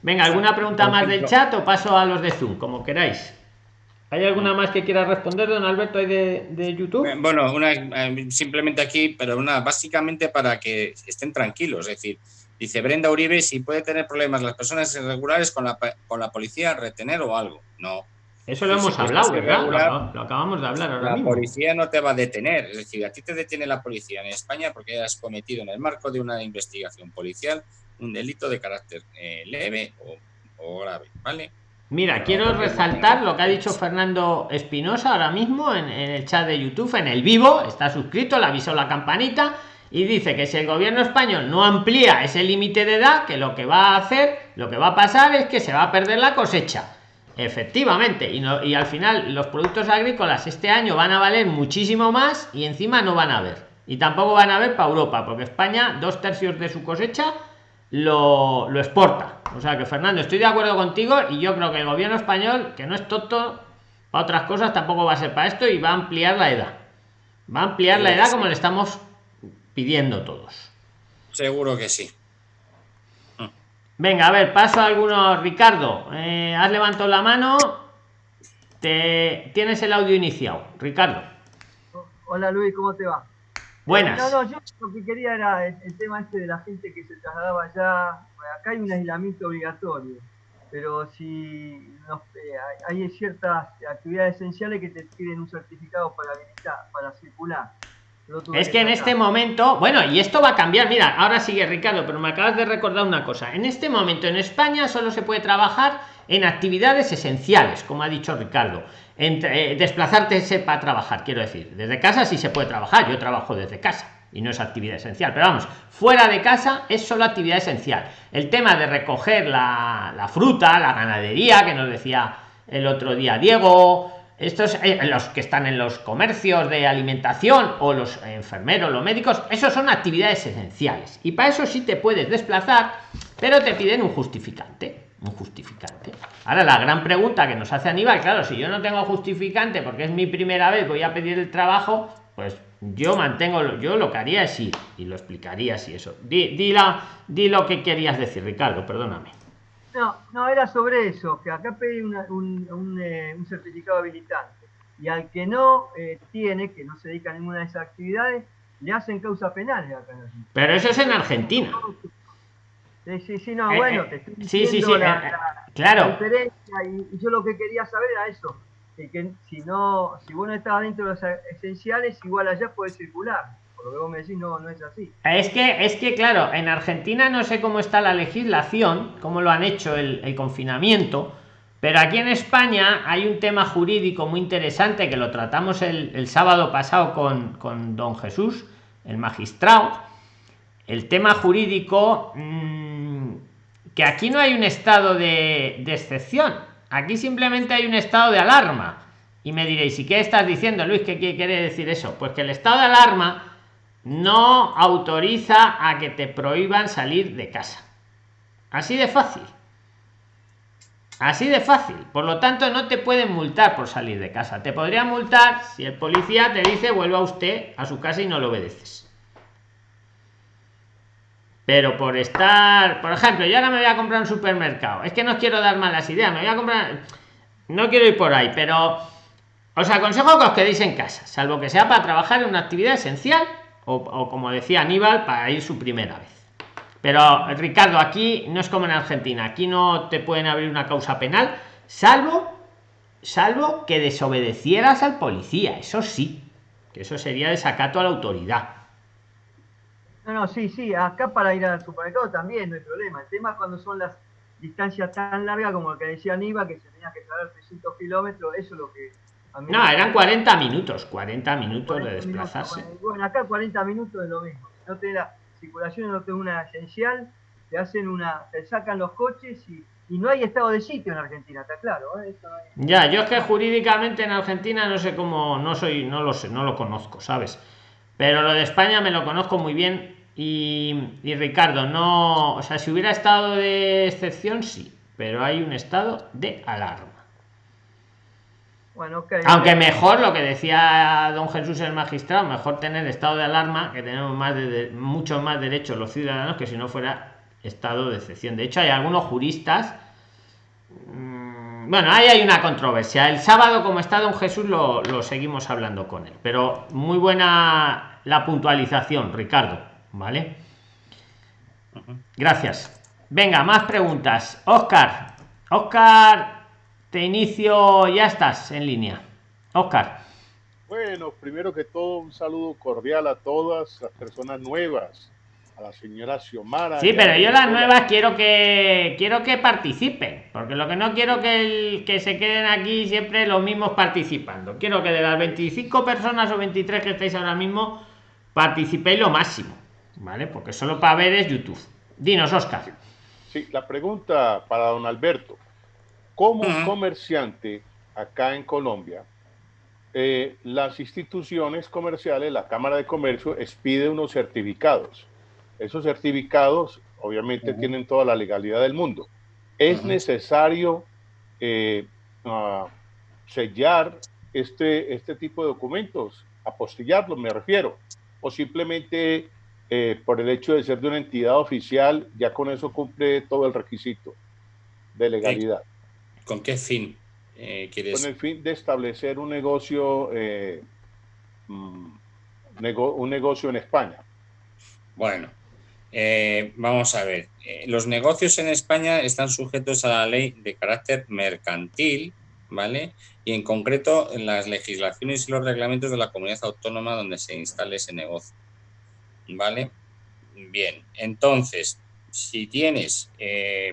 Venga, ¿alguna pregunta más del chat o paso a los de Zoom, como queráis? ¿Hay alguna más que quiera responder, don Alberto, ahí de, de YouTube? Eh, Bueno, una, eh, simplemente aquí, pero una básicamente para que estén tranquilos. Es decir, dice Brenda Uribe si puede tener problemas las personas irregulares con la, con la policía, retener o algo. No. Eso lo hemos hablado, ¿verdad? Lo acabamos de hablar ahora La mismo. policía no te va a detener. Es decir, a ti te detiene la policía en España porque has cometido en el marco de una investigación policial un delito de carácter eh, leve o, o grave. ¿Vale? Mira, quiero resaltar lo que ha dicho Fernando Espinosa ahora mismo en, en el chat de YouTube, en el vivo, está suscrito, le avisó la campanita y dice que si el gobierno español no amplía ese límite de edad, que lo que va a hacer, lo que va a pasar es que se va a perder la cosecha. Efectivamente, y, no, y al final los productos agrícolas este año van a valer muchísimo más y encima no van a haber. Y tampoco van a haber para Europa, porque España dos tercios de su cosecha lo, lo exporta. O sea que Fernando, estoy de acuerdo contigo y yo creo que el gobierno español, que no es tonto para otras cosas, tampoco va a ser para esto y va a ampliar la edad. Va a ampliar la edad como le estamos pidiendo todos. Seguro que sí. Venga, a ver, paso a algunos. Ricardo, eh, has levantado la mano. Te tienes el audio iniciado. Ricardo, Hola Luis, ¿cómo te va? Buenas. No, no, yo lo que quería era el, el tema este de la gente que se trasladaba allá. Acá hay un aislamiento obligatorio, pero si nos- eh, hay, hay ciertas actividades esenciales que te piden un certificado para habilitar, para circular. Es que en este momento, bueno, y esto va a cambiar. Mira, ahora sigue Ricardo, pero me acabas de recordar una cosa. En este momento en España solo se puede trabajar en actividades esenciales, como ha dicho Ricardo. Eh, desplazarte para trabajar, quiero decir. Desde casa sí se puede trabajar. Yo trabajo desde casa y no es actividad esencial. Pero vamos, fuera de casa es solo actividad esencial. El tema de recoger la, la fruta, la ganadería, que nos decía el otro día Diego, estos eh, los que están en los comercios de alimentación o los enfermeros los médicos esos son actividades esenciales y para eso sí te puedes desplazar pero te piden un justificante un justificante. Ahora la gran pregunta que nos hace Aníbal claro si yo no tengo justificante porque es mi primera vez voy a pedir el trabajo pues yo mantengo lo- yo lo que haría es ir y lo explicaría si eso. Di, di la- di lo que querías decir Ricardo perdóname. No, no, era sobre eso, que acá pedí una- un, un, eh, un certificado habilitante. Y al que no eh, tiene, que no se dedica a ninguna de esas actividades, le hacen causa penal pero eso es en Argentina Sí, sí, sí, no, Eh, bueno, eh, te estoy sí, sí, sí, la, eh, la- claro. la diferencia y, y yo lo que quería saber era eso, que, que si no, si vos no dentro de los esenciales, igual allá puedes circular. Por lo que vos me decís, no, no es así. Es que, es que, claro, en Argentina no sé cómo está la legislación, cómo lo han hecho el, el confinamiento, pero aquí en España hay un tema jurídico muy interesante que lo tratamos el, el sábado pasado con, con don Jesús, el magistrado. El tema jurídico, mm, que aquí no hay un estado de, excepción, aquí simplemente hay un estado de alarma. Y me diréis, ¿y qué estás diciendo, Luis? ¿Qué quiere quiere decir eso? Pues que el estado de alarma no autoriza a que te prohíban salir de casa. Así de fácil. Así de fácil. Por lo tanto, no te pueden multar por salir de casa. Te podrían multar si el policía te dice vuelva usted a su casa y no lo obedeces. Pero por estar, por ejemplo, yo ahora me voy a comprar un supermercado. Es que no quiero dar malas ideas. Me voy a comprar. No quiero ir por ahí, pero os aconsejo que os quedéis en casa, salvo que sea para trabajar en una actividad esencial o, o como decía Aníbal, para ir su primera vez. Pero Ricardo, aquí no es como en Argentina, aquí no te pueden abrir una causa penal, salvo, salvo que desobedecieras al policía, eso sí, que eso sería desacato a la autoridad. No, no, sí, sí, acá para ir al supermercado también no hay problema. El tema es cuando son las distancias tan largas como el que decía Aníbal, que se tenía que traer 300 kilómetros, eso es lo que... a mí No, eran 40 minutos, 40 minutos de 40 minutos, desplazarse. bueno, Bueno, acá 40 minutos es lo mismo. Si no te la circulación, no te una esencial, te hacen una, te sacan los coches y, y no hay estado de sitio en Argentina, está claro. ¿eh? Eso no hay- Ya, yo es que jurídicamente en Argentina no sé cómo, no soy, no lo sé, no lo conozco, ¿sabes? Pero lo de España me lo conozco muy bien y, y Ricardo, no, o sea, si hubiera estado de excepción, sí, pero hay un estado de alarma. Bueno. Aunque mejor lo que decía don Jesús el magistrado, mejor tener estado de alarma, que tenemos más de, de- muchos más derechos los ciudadanos que si no fuera estado de excepción. De hecho, hay algunos juristas. mm, bueno, ahí hay una controversia. El sábado, como está don Jesús, lo, lo seguimos hablando con él. Pero muy buena la puntualización, Ricardo. ¿Vale? Gracias. Venga, más preguntas. Oscar. Oscar, te inicio, ya estás en línea. Oscar. Bueno, primero que todo, un saludo cordial a todas las personas nuevas a la señora Xiomara. Sí, pero yo las nuevas quiero que quiero que participen, porque lo que no quiero que, que se queden aquí siempre los mismos participando. Quiero que de las 25 personas o 23 que estáis ahora mismo participéis lo máximo, ¿vale? Porque solo para ver es YouTube. Dinos, Oscar. Sí, la pregunta para don Alberto. Como comerciante acá en Colombia, eh, las instituciones comerciales, la Cámara de Comercio, expide unos certificados esos certificados obviamente tienen toda la legalidad del mundo. Es necesario eh, ah, sellar este, este tipo de documentos, apostillarlos, me refiero, o simplemente eh, por el hecho de ser de una entidad oficial, ya con eso cumple todo el requisito de legalidad. ¿Con qué fin eh, quieres? Con el fin de establecer un negocio, mm, un negocio en España. Bueno, eh, vamos a ver, eh, los negocios en España están sujetos a la ley de carácter mercantil, ¿vale? Y en concreto en las legislaciones y los reglamentos de la comunidad autónoma donde se instale ese negocio, ¿vale? Bien, entonces, si tienes eh,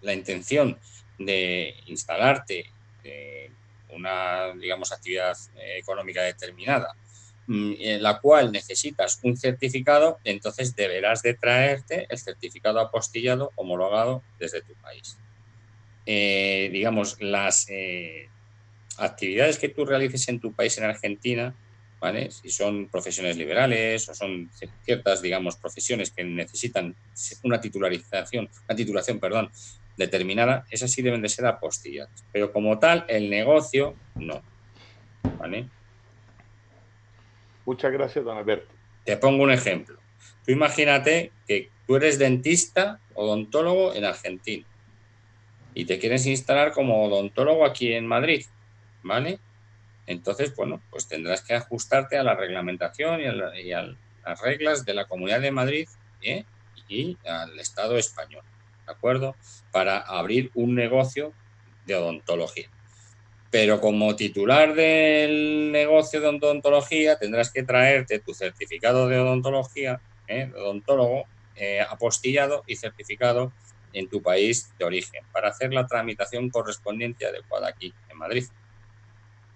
la intención de instalarte una, digamos, actividad económica determinada Mm, en la cual necesitas un certificado, entonces deberás de traerte el certificado apostillado homologado desde tu país. Eh, digamos, las eh, actividades que tú realices en tu país, en Argentina, ¿vale? si son profesiones liberales o son ciertas, digamos, profesiones que necesitan una titularización, una titulación, perdón, determinada, esas sí deben de ser apostilladas. Pero como tal, el negocio, no. ¿Vale? Muchas gracias, don Alberto. Te pongo un ejemplo. Tú imagínate que tú eres dentista, odontólogo en Argentina y te quieres instalar como odontólogo aquí en Madrid, ¿vale? Entonces, bueno, pues tendrás que ajustarte a la reglamentación y a, las reglas de la Comunidad de Madrid ¿eh? y al Estado español, ¿de acuerdo? Para abrir un negocio de odontología pero como titular del negocio de odontología tendrás que traerte tu certificado de odontología, ¿eh? odontólogo, eh, apostillado y certificado en tu país de origen para hacer la tramitación correspondiente adecuada aquí en Madrid.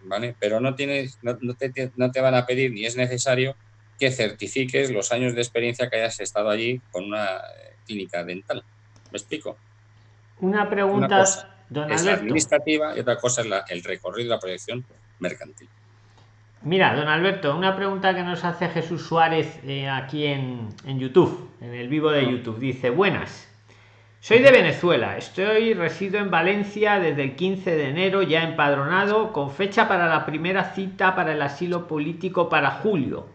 ¿Vale? Pero no, tienes, no, te, no te van a pedir ni es necesario que certifiques los años de experiencia que hayas estado allí con una eh, clínica dental. ¿Me explico? Una pregunta es administrativa y otra cosa es el recorrido y la proyección mercantil. Mira, don Alberto, una pregunta que nos hace Jesús Suárez eh, aquí en, en, YouTube, en el vivo de ah. YouTube. Dice, buenas, soy de Venezuela, estoy, resido en Valencia desde el 15 de enero, ya empadronado, con fecha para la primera cita para el asilo político para julio.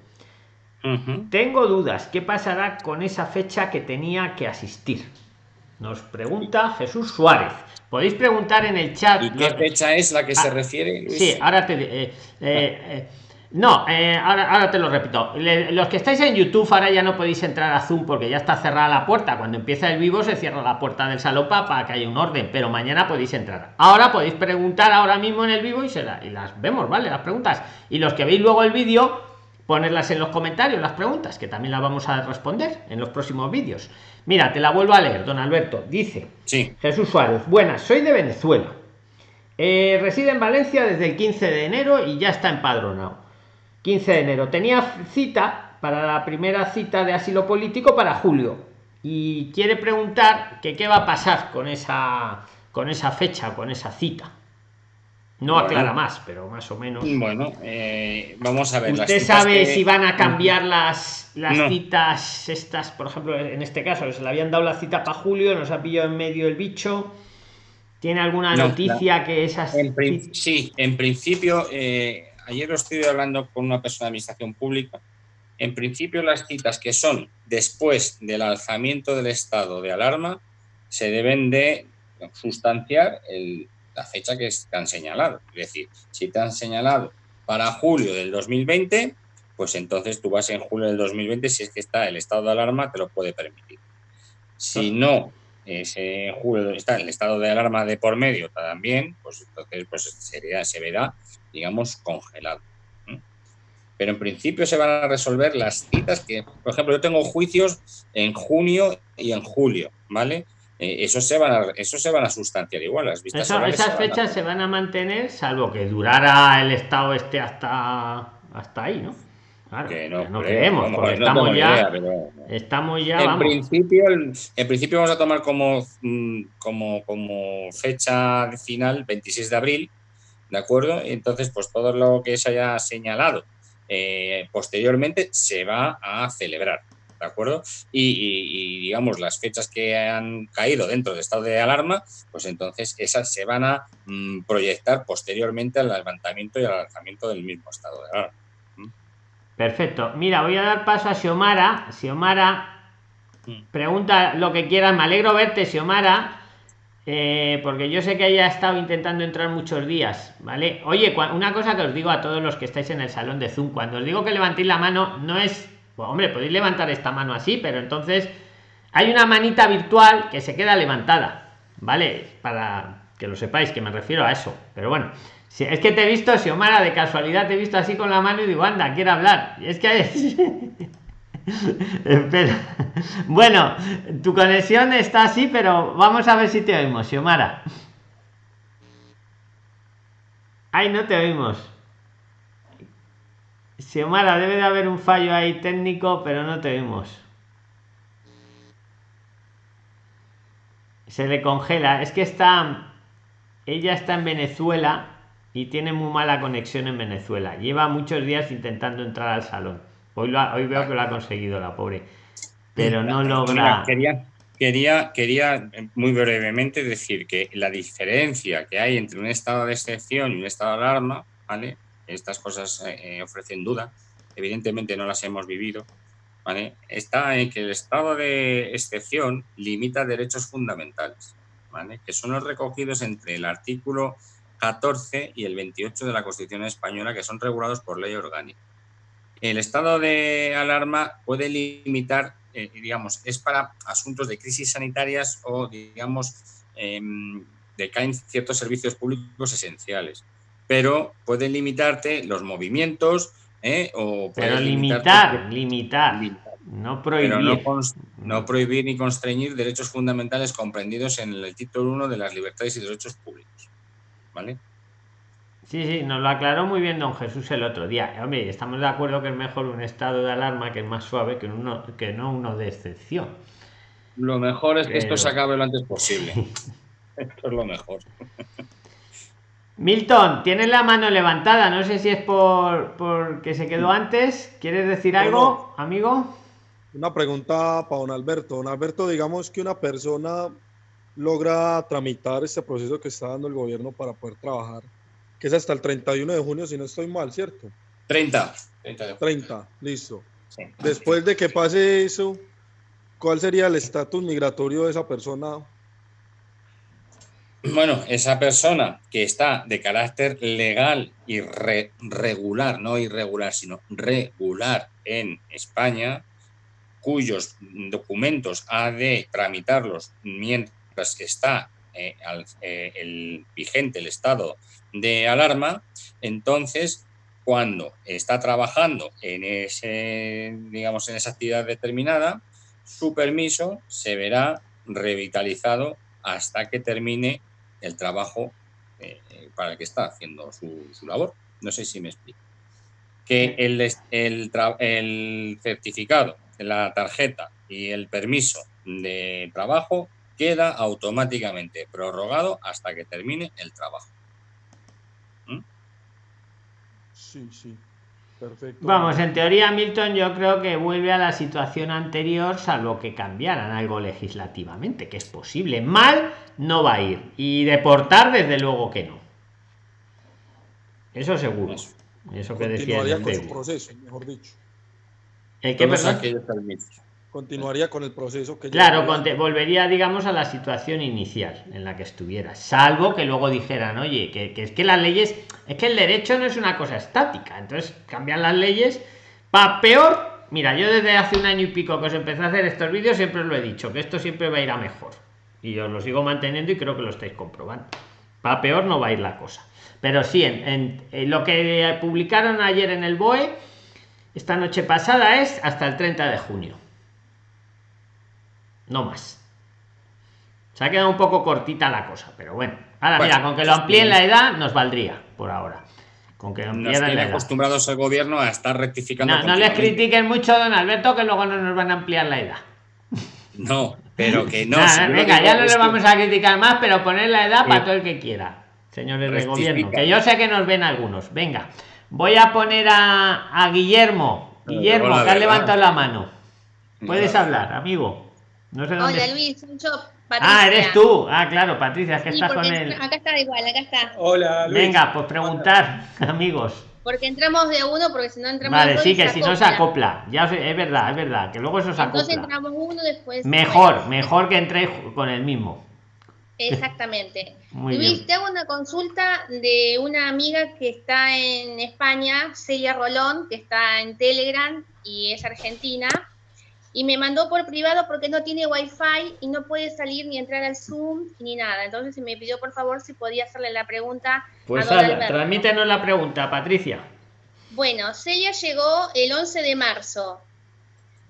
Tengo dudas, ¿qué pasará con esa fecha que tenía que asistir? Nos pregunta Jesús Suárez. Podéis preguntar en el chat. ¿Y qué fecha es la que se ah, refiere? Sí, ahora te. Eh, eh, eh, no, ahora, ahora, te lo repito. los que estáis en YouTube ahora ya no podéis entrar a Zoom porque ya está cerrada la puerta. Cuando empieza el vivo se cierra la puerta del salopa para que haya un orden, pero mañana podéis entrar. Ahora podéis preguntar ahora mismo en el vivo y, se y las vemos, ¿vale? Las preguntas. Y los que veis luego el vídeo, ponerlas en los comentarios, las preguntas, que también las vamos a responder en los próximos vídeos. Mira, te la vuelvo a leer, don Alberto. Dice sí. Jesús Suárez, buenas, soy de Venezuela. Eh, reside en Valencia desde el 15 de enero y ya está empadronado. 15 de enero. Tenía cita para la primera cita de asilo político para julio. Y quiere preguntar que qué va a pasar con esa, con esa fecha, con esa cita. No aclara más, pero más o menos. Bueno, eh, vamos a ver. ¿Usted sabe si van a cambiar las, las citas estas, por ejemplo, en este caso, se le habían dado la cita para julio, nos ha pillado en medio el bicho? ¿Tiene alguna noticia que esas... sí, en principio, eh, ayer lo estoy hablando con una persona de administración pública. En principio, las citas que son después del alzamiento del estado de alarma se deben de sustanciar el la fecha que te han señalado. Es decir, si te han señalado para julio del 2020, pues entonces tú vas en julio del 2020, si es que está el estado de alarma, te lo puede permitir. Si no, ese julio está el estado de alarma de por medio también, pues entonces pues sería, se verá, digamos, congelado. Pero en principio se van a resolver las citas que, por ejemplo, yo tengo juicios en junio y en julio, ¿vale? Eh, eso se van a, eso se van a sustanciar igual. Las vistas esas fechas se van a mantener, salvo que durara el estado este hasta, hasta ahí, ¿no? Claro, que no, no creemos, porque estamos, ya, estamos ya. En principio, en principio vamos a tomar como, mm, como, como fecha final 26 de abril, ¿de acuerdo? Entonces, pues todo lo que se haya señalado eh, posteriormente se va a celebrar. ¿de acuerdo? Y, digamos, las fechas que han caído dentro del estado de alarma, pues entonces esas se van a mm, proyectar posteriormente al levantamiento y al lanzamiento del mismo estado de alarma. ¿Mm? Perfecto. Mira, voy a dar paso a Xiomara. Xiomara, mm. pregunta lo que quieras. Me alegro verte, Xiomara. Eh, porque yo sé que haya estado intentando entrar muchos días, ¿vale? Oye, una cosa que os digo a todos los que estáis en el salón de Zoom, cuando os digo que levantéis la mano, no es pues, hombre, podéis levantar esta mano así, pero entonces hay una manita virtual que se queda levantada, ¿vale? Para que lo sepáis, que me refiero a eso. Pero bueno, si es que te he visto, Xiomara, de casualidad te he visto así con la mano y digo, anda, quiere hablar. Y es que... Espera. Bueno, tu conexión está así, pero vamos a ver si te oímos, Xiomara. Ay, no te oímos. Xiomara, debe de haber un fallo ahí técnico, pero no te vemos. Se le congela. Es que está. Ella está en Venezuela y tiene muy mala conexión en Venezuela. Lleva muchos días intentando entrar al salón. Hoy, hoy veo que lo ha conseguido la pobre. Pero no logra. Quería, quería, quería muy brevemente decir que la diferencia que hay entre un estado de excepción y un estado de alarma, ¿vale? estas cosas eh, eh, ofrecen duda, evidentemente no las hemos vivido, ¿vale? está en que el estado de excepción limita derechos fundamentales, ¿vale? que son los recogidos entre el artículo 14 y el 28 de la Constitución española, que son regulados por ley orgánica. El estado de alarma puede limitar, eh, digamos, es para asuntos de crisis sanitarias o, digamos, em, decaen ciertos servicios públicos esenciales pero puede limitarte los movimientos ¿eh? o pero limitar, limitar, no prohibir. no, prohibir ni constreñir derechos fundamentales comprendidos en el título 1 de las libertades y derechos públicos. ¿Vale? Sí, sí, nos lo aclaró muy bien don Jesús el otro día. Hombre, estamos de acuerdo que es mejor un estado de alarma que es más suave que, uno, que no uno de excepción. Lo mejor es que esto se acabe lo antes posible. esto es lo mejor. Milton, tienes la mano levantada. No sé si es por, que se quedó antes. ¿Quieres decir algo, amigo? Una pregunta para don Alberto. Don Alberto, digamos que una persona logra tramitar este proceso que está dando el gobierno para poder trabajar, que es hasta el 31 de junio, si no estoy mal, ¿cierto? 30. 30, listo. Después de que pase eso, ¿cuál sería el estatus migratorio de esa persona bueno, esa persona que está de carácter legal y regular, no irregular, sino regular en España, cuyos documentos ha de tramitarlos mientras que está eh, eh, el vigente el estado de alarma, entonces cuando está trabajando en ese, digamos, en esa actividad determinada, su permiso se verá revitalizado hasta que termine el trabajo eh, para el que está haciendo su, labor. No sé si me explico. Que el, el, el certificado, la tarjeta y el permiso de trabajo queda automáticamente prorrogado hasta que termine el trabajo. ¿Mm? Sí, sí. Vamos, en teoría, Milton, yo creo que vuelve a la situación anterior, salvo que cambiaran algo legislativamente, que es posible. Mal no va a ir. Y deportar, desde luego que no. Eso seguro. Eso que decía. con su proceso, mejor dicho. ¿El que continuaría con el proceso que claro volvería digamos a la situación inicial en la que estuviera salvo que luego dijeran oye que, que, es que las leyes es que el derecho no es una cosa estática entonces cambian las leyes para peor mira yo desde hace un año y pico que os empecé a hacer estos vídeos siempre os lo he dicho que esto siempre va a ir a mejor y yo lo sigo manteniendo y creo que lo estáis comprobando para peor no va a ir la cosa pero sí en, en lo que publicaron ayer en el BOE esta noche pasada es hasta el 30 de junio no más. Se ha quedado un poco cortita la cosa, pero bueno. Ahora, mira, con que lo amplíen la edad nos valdría por ahora. Con que nos acostumbrados al gobierno a estar rectificando. No, no les critiquen mucho, don Alberto, que luego no nos van a ampliar la edad. No, pero que no. venga, ya no le vamos a criticar más, pero poner la edad para todo el que quiera, señores del gobierno. Que yo sé que nos ven algunos. Venga, voy a poner a, a Guillermo. Guillermo, que has levantado la mano. Puedes hablar, amigo. No sé dónde... Hola Luis, Ah, eres tú. Ah, claro, Patricia, es que estás con él. Acá está igual, acá está. Hola, Luis. Venga, pues preguntar, amigos. Porque entramos de uno, porque si no entramos Vale, sí, que si no se acopla. Ya es verdad, es verdad, que luego eso se acopla. Entonces entramos uno después. Mejor, mejor que entréis con el mismo. Exactamente. Luis, te hago una consulta de una amiga que está en España, Celia Rolón, que está en Telegram y es argentina y me mandó por privado porque no tiene wifi y no puede salir ni entrar al Zoom ni nada. Entonces me pidió por favor si podía hacerle la pregunta. Pues transmítenos la pregunta, Patricia. Bueno, Celia llegó el 11 de marzo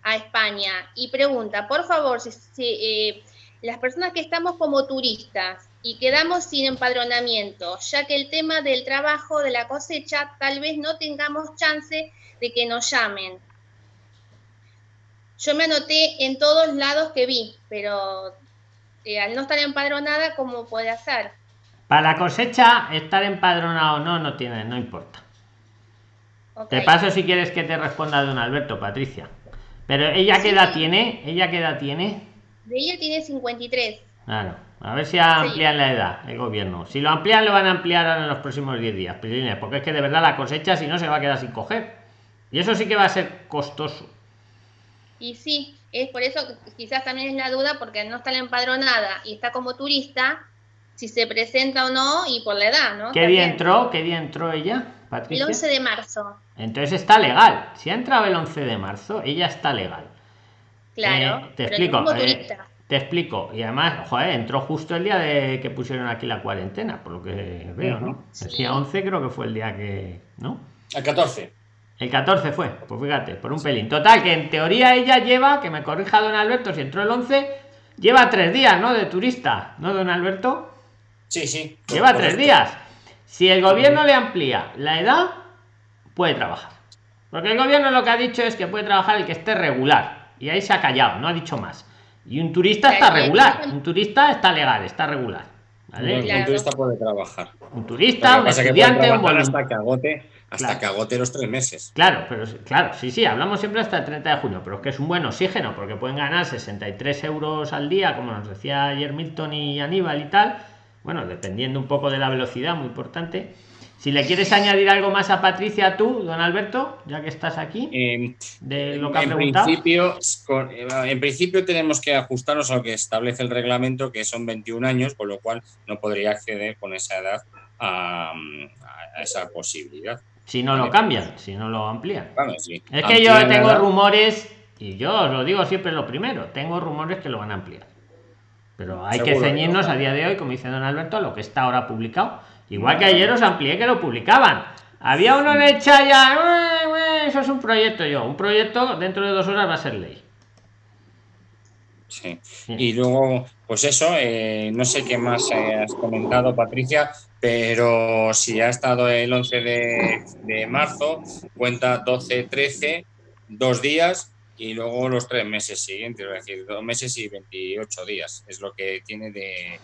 a España y pregunta, por favor, si, eh, las personas que estamos como turistas y quedamos sin empadronamiento, ya que el tema del trabajo de la cosecha tal vez no tengamos chance de que nos llamen yo me anoté en todos lados que vi, pero eh, al no estar empadronada, ¿cómo puede hacer? Para la cosecha, estar empadronado o no, no tiene, no importa. Te paso si quieres que te responda don Alberto, Patricia. Pero ella qué edad tiene? ¿Ella qué edad tiene? De ella tiene 53. Claro. A ver si amplían la edad el gobierno. Si lo amplían, lo van a ampliar en los próximos 10 días. Porque es que de verdad la cosecha, si no, se va a quedar sin coger. Y eso sí que va a ser costoso. Y sí, es por eso que quizás también es la duda, porque no está la empadronada y está como turista, si se presenta o no y por la edad, ¿no? ¿Qué día entró? ¿Qué día entró ella, Patricia? El 11 de marzo. Entonces está legal. Si ha entrado el 11 de marzo, ella está legal. Claro. Eh, te explico. Eh, te explico. Y además, joder, entró justo el día de que pusieron aquí la cuarentena, por lo que veo, ¿no? Decía 11 creo que fue el día que... ¿No? El 14. El 14 fue, pues fíjate, por un pelín. Total, que en teoría ella lleva, que me corrija don Alberto, si entró el 11, lleva tres días, ¿no? De turista, ¿no, don Alberto? Sí, sí. Lleva tres días. Si el gobierno le amplía la edad, puede trabajar. Porque el gobierno lo que ha dicho es que puede trabajar el que esté regular. Y ahí se ha callado, no ha dicho más. Y un turista está regular. Un turista está legal, está regular. Un turista puede trabajar. Un turista, un estudiante, un hasta que agote hasta que agote los tres meses. Claro, pero claro, sí, sí, hablamos siempre hasta el 30 de junio, pero es que es un buen oxígeno, porque pueden ganar 63 euros al día, como nos decía ayer Milton y Aníbal y tal. Bueno, dependiendo un poco de la velocidad, muy importante. Si le quieres añadir algo más a Patricia, tú, don Alberto, ya que estás aquí, em, de lo que ha en Principio, en principio tenemos que ajustarnos a lo que establece el reglamento, que son 21 años, con lo cual no podría acceder con esa edad a esa posibilidad si no lo cambian, si no lo amplían. Es que yo tengo rumores, y yo os lo digo siempre lo primero, tengo rumores que lo van a ampliar. Pero hay que ceñirnos a día de hoy, como dice don Alberto, a lo que está ahora publicado. Igual que ayer os amplié que lo publicaban. Había uno en el ya, eso es un proyecto yo, un proyecto dentro de dos horas va a ser ley. Sí. Y luego, pues eso, eh, no sé qué más has comentado, Patricia, pero si ha estado el 11 de, marzo, cuenta 12, 13, dos días y luego los tres meses siguientes, es decir, dos meses y 28 días. Es lo que tiene de,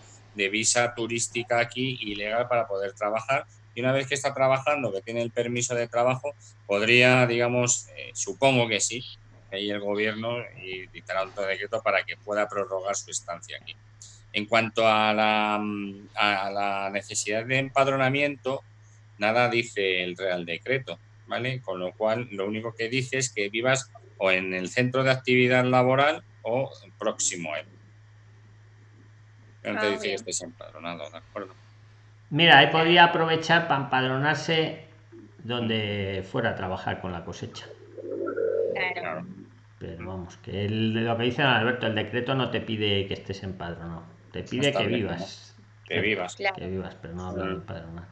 visa turística aquí ilegal para poder trabajar. Y una vez que está trabajando, que tiene el permiso de trabajo, podría, digamos, eh, supongo que sí, ahí el gobierno y dictará otro decreto para que pueda prorrogar su estancia aquí. En cuanto a la, mm, a la necesidad de empadronamiento, nada dice el Real Decreto, ¿vale? Con lo cual, lo único que dice es que vivas o en el centro de actividad laboral o próximo a él. No te Ah, dice que estés empadronado, ¿de acuerdo? Mira, ahí podría aprovechar para empadronarse donde fuera a trabajar con la cosecha. Claro. Pero vamos, que el, lo que dice Alberto, el decreto no te pide que estés empadronado. Te pide que vivas. Que vivas. Claro. Que vivas, pero no habla de empadronar.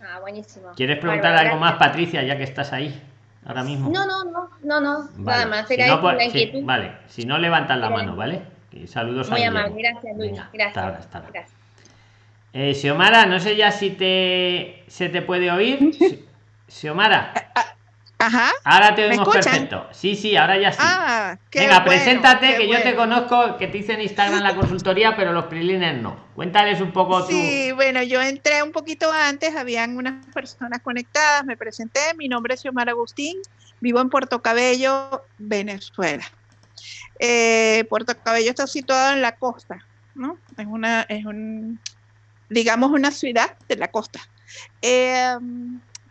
Ah, buenísimo. ¿Quieres preguntar algo más. Patricia, ya que estás ahí? Ahora mismo. No, no, no, no, no. Vale. Nada más. Si no, inquietud. vale, si no levantas la mano, ¿vale? Y saludos a Muy Guillermo. amable. Gracias, Luis. Venga, Gracias. hasta ahora, hasta ahora. Gracias. Eh, Xiomara, no sé ya si te se te puede oír. Xi- Xiomara, Ajá. ahora te ¿Me oímos escuchan? perfecto. Sí, sí, ahora ya sí. Ah, Venga, bueno, preséntate, que yo te conozco, que te hice en Instagram la consultoría, pero los prilines no. Cuéntales un poco tú. Sí, bueno, yo entré un poquito antes, habían unas personas conectadas, me presenté, mi nombre es Xiomara Agustín, vivo en Puerto Cabello, Venezuela. Eh, Puerto Cabello está situado en la costa, ¿no? Es una, es un, digamos, una ciudad de la costa. Eh,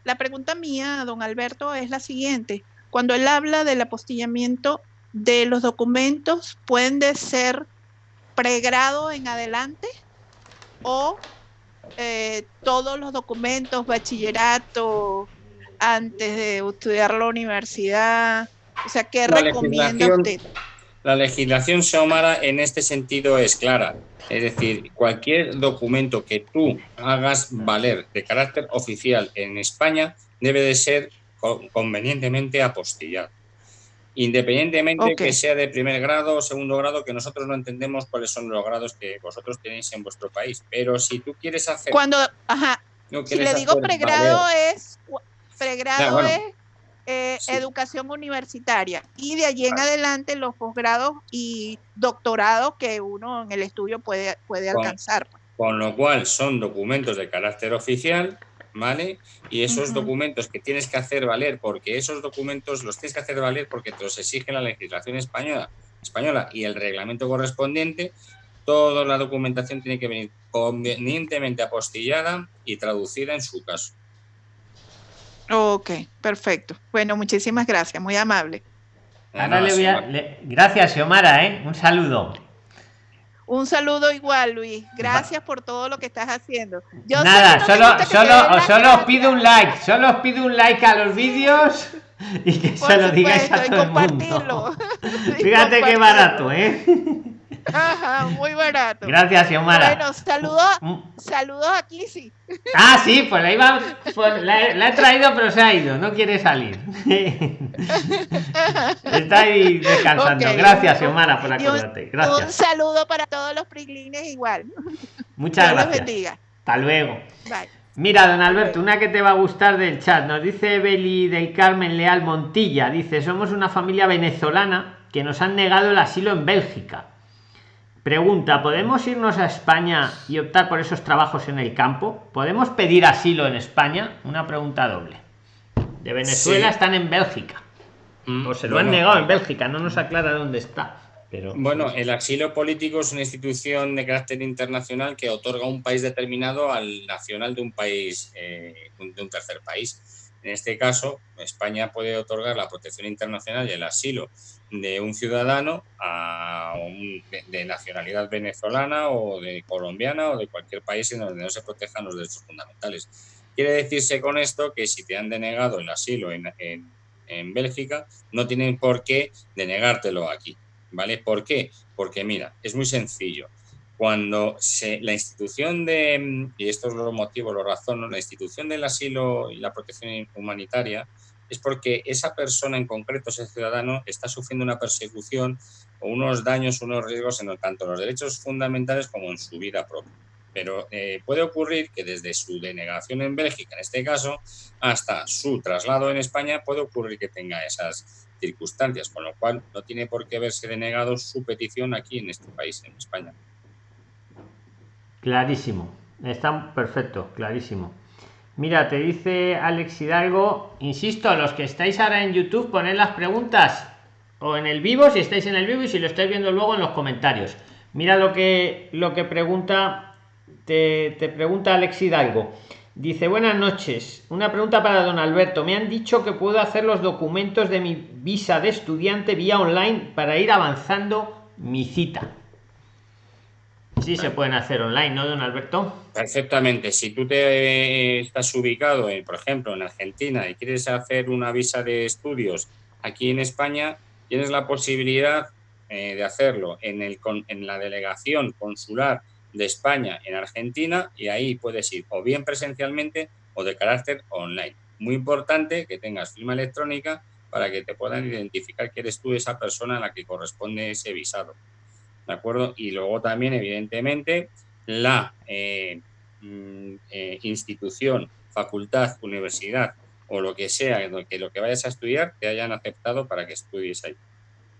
la pregunta mía, don Alberto, es la siguiente. Cuando él habla del apostillamiento de los documentos, ¿pueden de ser pregrado en adelante o eh, todos los documentos, bachillerato, antes de estudiar la universidad? O sea, ¿qué La recomienda usted? La legislación Xiomara en este sentido es clara. Es decir, cualquier documento que tú hagas valer de carácter oficial en España debe de ser co- convenientemente apostillado. Independientemente Ok. que sea de primer grado o segundo grado, que nosotros no entendemos cuáles son los grados que vosotros tenéis en vuestro país. Pero si tú quieres hacer... Cuando, ajá, no si le digo pregrado valer- es, pregrado Ya, bueno. es eh, Sí. educación universitaria y de allí en adelante los posgrados y doctorados que uno en el estudio puede, puede Con- alcanzar. con lo cual son documentos de carácter oficial, ¿vale? Y esos documentos que tienes que hacer valer, porque esos documentos los tienes que hacer valer porque te los exige la legislación española, española y el reglamento correspondiente, toda la documentación tiene que venir convenientemente apostillada y traducida en su caso. Ok, perfecto. Bueno, muchísimas gracias, muy amable. Ahora Nada, le voy a- Xiomara. le- Gracias, Xiomara, ¿eh? Un saludo. Un saludo igual, Luis. Gracias por todo lo que estás haciendo. Yo Nada, solo, solo, solo os pido un like, solo os pido un like a los vídeos y que Por se lo digáis a todo el mundo. Fíjate qué barato, ¿eh? Ajá, muy barato. Gracias, Xiomara. Bueno, saludos, Mm. saludos a Kissy. Ah, sí, pues la iba, pues la, he- la he traído, pero se ha ido, no quiere salir. Está ahí descansando. Ok. Gracias, Xiomara, por un- acordarte. Un Gracias. saludo para todos los priglines igual. Muchas Dios gracias. bendiga. Hasta luego. Bye. Mira, don Alberto, una que te va a gustar del chat. Nos dice Beli del Carmen Leal Montilla. Dice, somos una familia venezolana que nos han negado el asilo en Bélgica. Pregunta, ¿podemos irnos a España y optar por esos trabajos en el campo? ¿Podemos pedir asilo en España? Una pregunta doble. De Venezuela Sí. están en Bélgica. Mm, O se lo bueno, han negado en Bélgica, no nos aclara dónde está. Pero Bueno, el asilo político es una institución de carácter internacional que otorga un país determinado al nacional de un país, eh, de un tercer país. En este caso, España puede otorgar la protección internacional y el asilo de un ciudadano a un- de, de nacionalidad venezolana o de colombiana o de cualquier país en donde no se protejan los derechos fundamentales. Quiere decirse con esto que si te han denegado el asilo en, en- en Bélgica, no tienen por qué denegártelo aquí. ¿Vale? ¿Por qué? Porque mira, es muy sencillo. Cuando se, la institución de, mm, y esto es los motivos, lo razono, la institución del asilo y la protección humanitaria es porque esa persona en concreto, ese ciudadano, está sufriendo una persecución o unos daños, unos riesgos en tanto los derechos fundamentales como en su vida propia. Pero eh, puede ocurrir que desde su denegación en Bélgica, en este caso, hasta su traslado en España, puede ocurrir que tenga esas circunstancias, con lo cual no tiene por qué haberse denegado su petición aquí en este país, en España. Clarísimo. Está perfecto, clarísimo. Mira, te dice Alex Hidalgo, insisto, los que estáis ahora en YouTube, poned las preguntas o en el vivo, si estáis en el vivo y si lo estáis viendo luego en los comentarios. Mira lo que lo que pregunta te, te pregunta Alex Hidalgo. Dice, buenas noches. Una pregunta para don Alberto. Me han dicho que puedo hacer los documentos de mi visa de estudiante vía online para ir avanzando mi cita. Sí, se pueden hacer online, ¿no, don Alberto? Perfectamente. Si tú te estás ubicado, en, por ejemplo, en Argentina y quieres hacer una visa de estudios aquí en España, tienes la posibilidad eh, de hacerlo en, el, en la delegación consular de España en Argentina y ahí puedes ir o bien presencialmente o de carácter online. Muy importante que tengas firma electrónica para que te puedan identificar que eres tú esa persona a la que corresponde ese visado. ¿De acuerdo? Y luego también, evidentemente, la eh, mm, eh, institución, facultad, universidad o lo que sea, que lo que vayas a estudiar, te hayan aceptado para que estudies ahí.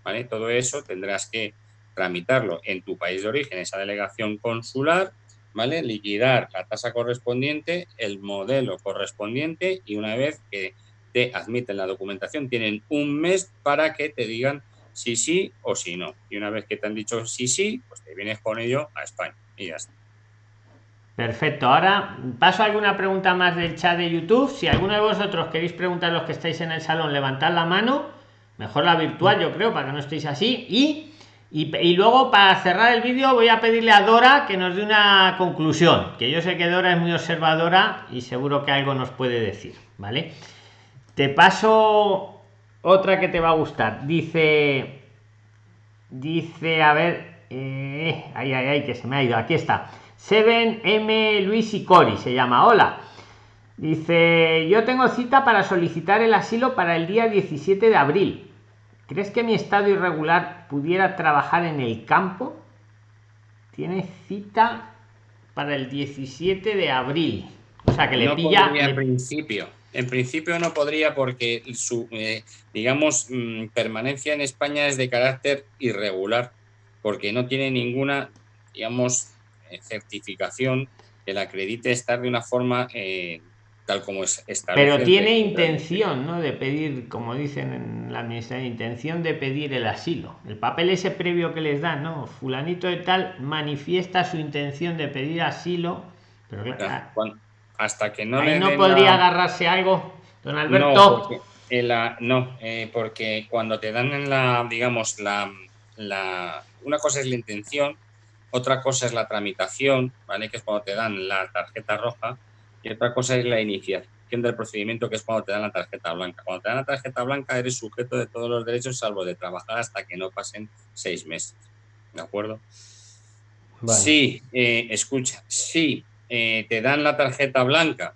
¿Vale? Todo eso tendrás que tramitarlo en tu país de origen, esa delegación consular, ¿vale? Liquidar la tasa correspondiente, el modelo correspondiente y una vez que te admiten la documentación, tienen un mes para que te digan si sí o si no. Y una vez que te han dicho sí, sí, pues te vienes con ello a España y ya está. Perfecto. Ahora paso a alguna pregunta más del chat de YouTube. Si alguno de vosotros queréis preguntar los que estáis en el salón, levantad la mano. Mejor la virtual, yo creo, para que no estéis así. Y y, luego para cerrar el vídeo voy a pedirle a Dora que nos dé una conclusión, que yo sé que Dora es muy observadora y seguro que algo nos puede decir, ¿vale? Te paso otra que te va a gustar. Dice, dice, a ver, eh, ay, ay, ay, que se me ha ido, aquí está. Seven M Luis y Cori se llama, hola. Dice, yo tengo cita para solicitar el asilo para el día 17 de abril ¿Crees que mi estado irregular pudiera trabajar en el campo? Tiene cita para el 17 de abril. O sea, que le pilla... En principio. En principio no podría porque su, eh, digamos, mm, permanencia en España es de carácter irregular, porque no tiene ninguna, digamos, eh, certificación que la acredite estar de una forma eh, tal como es Pero tiene intención, ¿no? De pedir, como dicen en la administración, intención de pedir el asilo. El papel ese previo que les dan, ¿no? Fulanito de tal manifiesta su intención de pedir asilo, pero claro, hasta que no ahí no podría agarrarse algo, don Alberto. No, porque, la, no eh, porque cuando te dan en la, digamos, la, la, una cosa es la intención, otra cosa es la tramitación, ¿vale? Que es cuando te dan la tarjeta roja y otra cosa es la iniciación del procedimiento, que es cuando te dan la tarjeta blanca. Cuando te dan la tarjeta blanca eres sujeto de todos los derechos, salvo de trabajar hasta que no pasen seis meses. ¿De acuerdo? Sí, eh, escucha, si eh, te dan la tarjeta blanca,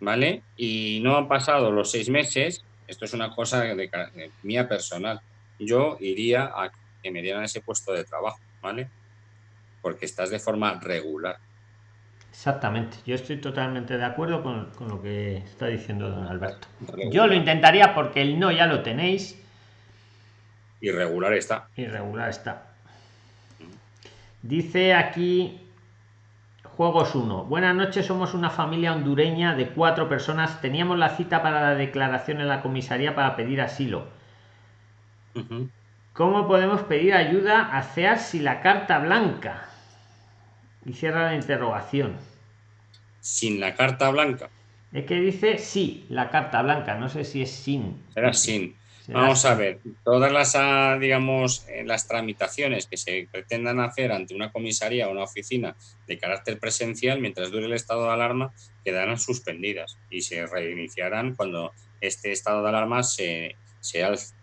¿vale? Y no han pasado los seis meses, esto es una cosa de, de mía personal. Yo iría a que me dieran ese puesto de trabajo, ¿vale? Porque estás de forma regular. Exactamente, yo estoy totalmente de acuerdo con, lo que está diciendo don Alberto. Yo lo intentaría porque el no ya lo tenéis. Irregular está. Irregular está. Dice aquí Juegos 1. Buenas noches, somos una familia hondureña de cuatro personas. Teníamos la cita para la declaración en la comisaría para pedir asilo. ¿Cómo podemos pedir ayuda a CEAR si la carta blanca? Y cierra la interrogación. Sin la carta blanca. Es que dice sí, la carta blanca, no sé si es sin. Será sin. Vamos a ver, todas las, ah, digamos, eh, las tramitaciones que se pretendan hacer ante una comisaría o una oficina de carácter presencial, mientras dure el estado de alarma, quedarán suspendidas y se reiniciarán cuando este estado de alarma se, se alce.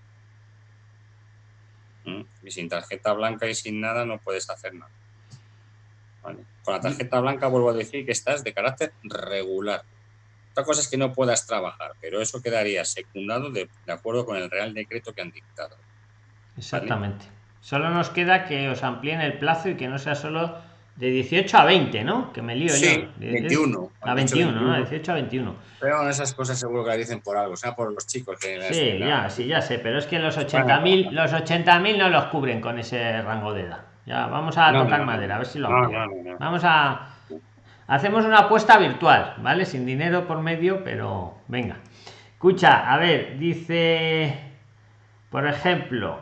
¿Mm? Y sin tarjeta blanca y sin nada no puedes hacer nada. Con la tarjeta blanca vuelvo a decir que estás de carácter regular. Otra cosa es que no puedas trabajar, pero eso quedaría secundado de, acuerdo con el Real Decreto que han dictado. Exactamente. Solo nos queda que os amplíen el plazo y que no sea solo de 18 a 20, ¿no? Que me lío sí, yo. 21. A 21, ¿no? 18 a 21. Pero esas cosas seguro que las dicen por algo, o sea, por los chicos que... Sí, ya, sí, ya sé, pero es que los 80.000 los 80.000 no los cubren con ese rango de edad. Ya, vamos a tocar madera, a ver si lo Vamos a. Hacemos una apuesta virtual, ¿vale? Sin dinero por medio, pero venga. Escucha, a ver, dice. Por ejemplo,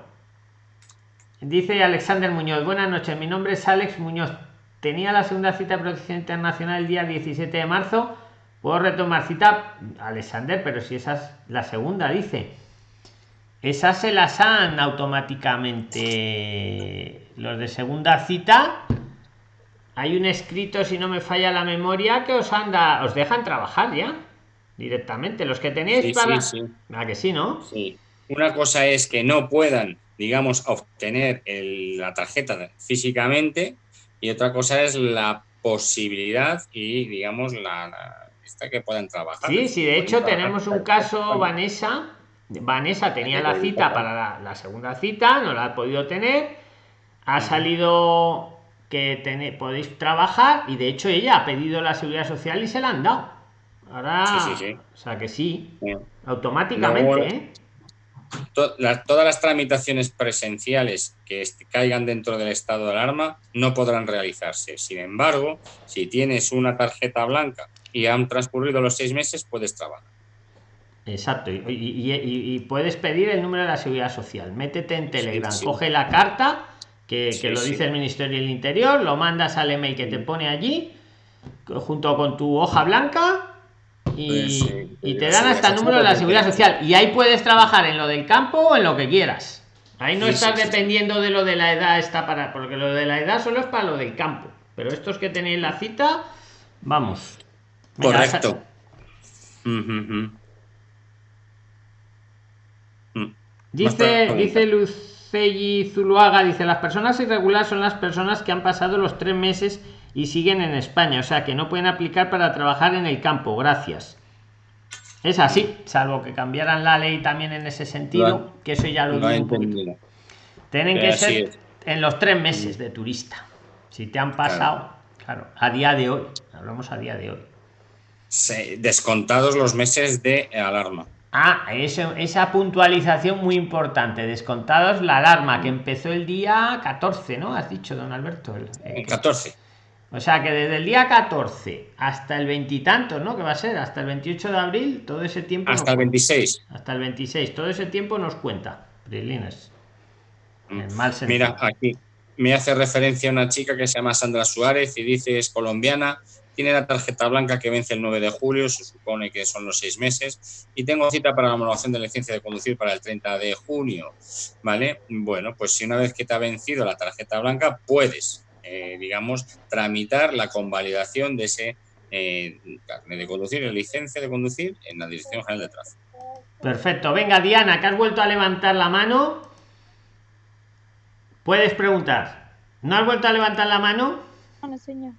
dice Alexander Muñoz. Buenas noches, mi nombre es Alex Muñoz. Tenía la segunda cita de protección internacional el día 17 de marzo, Puedo retomar cita, Alexander, pero si esa es la segunda, dice. Esas se las han automáticamente los de segunda cita. Hay un escrito, si no me falla la memoria, que os anda, os dejan trabajar ya directamente. Los que tenéis para. Sí, ah, que sí, ¿no? Sí. Una cosa es que no puedan, digamos, obtener la tarjeta físicamente, y otra cosa es la posibilidad y, digamos, la, esta que puedan trabajar. Sí, sí, de hecho tenemos un caso, Vanessa. Vanessa tenía la cita para la, segunda cita, no la ha podido tener. Ha salido que podéis trabajar y de hecho ella ha pedido la seguridad social y se la han dado. Ahora, o sea que sí, automáticamente. ¿eh? todas las tramitaciones presenciales que caigan dentro del estado de alarma no podrán realizarse. Sin embargo, si tienes una tarjeta blanca y han transcurrido los seis meses, puedes trabajar. Exacto, y, puedes pedir el número de la seguridad social. Métete en Telegram, coge la carta que, lo dice el Ministerio del Interior, lo mandas al email que te pone allí, junto con tu hoja blanca, y, te dan hasta el número de la seguridad social. Y ahí puedes trabajar en lo del campo o en lo que quieras. Ahí no estás dependiendo de lo de la edad, está para. Porque lo de la edad solo es para lo del campo. Pero estos que tenéis la cita, vamos. Correcto. Dice, dice Lucey Zuluaga, dice, las personas irregulares son las personas que han pasado los tres meses y siguen en España, o sea que no pueden aplicar para trabajar en el campo. Gracias. Es así, salvo que cambiaran la ley también en ese sentido, que eso ya lo digo Tienen que ser en los tres meses de turista. Si te han pasado, claro. a día de hoy, hablamos a día de hoy. descontados los meses de alarma. Ah, eso, esa puntualización muy importante. Descontados la alarma que empezó el día 14, ¿no? Has dicho, don Alberto. El, 14. O sea que desde el día 14 hasta el veintitantos, ¿no? Que va a ser hasta el 28 de abril, todo ese tiempo. Hasta el 26. Hasta el 26, todo ese tiempo nos cuenta. Brilines. Mm. Mira, aquí me hace referencia una chica que se llama Sandra Suárez y dice es colombiana, tiene la tarjeta blanca que vence el 9 de julio, se supone que son los seis meses, y tengo cita para la homologación de licencia de conducir para el 30 de junio. ¿Vale? Bueno, pues si una vez que te ha vencido la tarjeta blanca, puedes eh, digamos, tramitar la convalidación de ese eh, carnet de conducir, la licencia de conducir en la Dirección General de Tráfico. Perfecto. Venga, Diana, que has vuelto a levantar la mano. Puedes preguntar. ¿No has vuelto a levantar la mano? No, señor.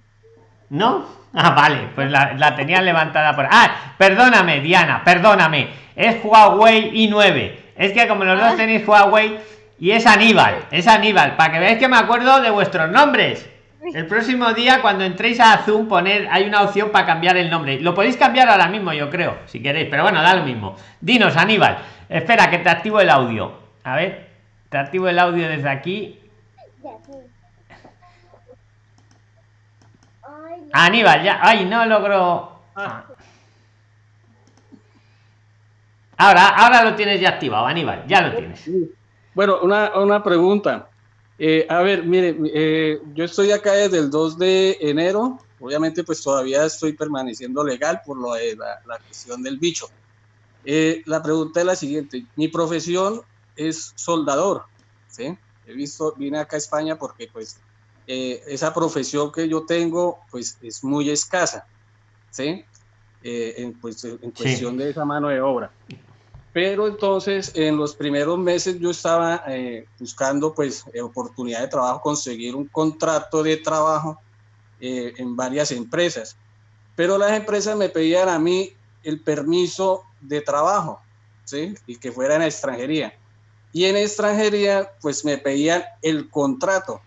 ¿No? Ah, vale, pues la, la tenía levantada por. Ah, perdóname, Diana, perdóname. Es Huawei i9. Es que como los dos ah. tenéis Huawei, y es Aníbal, es Aníbal, para que veáis que me acuerdo de vuestros nombres. El próximo día, cuando entréis a Zoom, poner, hay una opción para cambiar el nombre. Lo podéis cambiar ahora mismo, yo creo, si queréis, pero bueno, da lo mismo. Dinos, Aníbal. Espera, que te activo el audio. A ver, te activo el audio desde aquí. Aníbal, ya. Ay, no logro. Ah. Ahora, ahora lo tienes ya activado, Aníbal, ya lo tienes. Bueno, una, una pregunta. Eh, a ver, mire, eh, yo estoy acá desde el 2 de enero. Obviamente, pues todavía estoy permaneciendo legal por lo de la, la cuestión del bicho. Eh, la pregunta es la siguiente. Mi profesión es soldador, ¿sí? He visto, vine acá a España porque, pues, esa profesión que yo tengo, pues, es muy escasa, ¿sí? en, pues, en cuestión de esa mano de obra. Pero entonces en los primeros meses yo estaba eh, buscando pues eh, oportunidad de trabajo, conseguir un contrato de trabajo eh, en varias empresas. Pero las empresas me pedían a mí el permiso de trabajo, ¿sí? Y que fuera en extranjería. Y en extranjería pues me pedían el contrato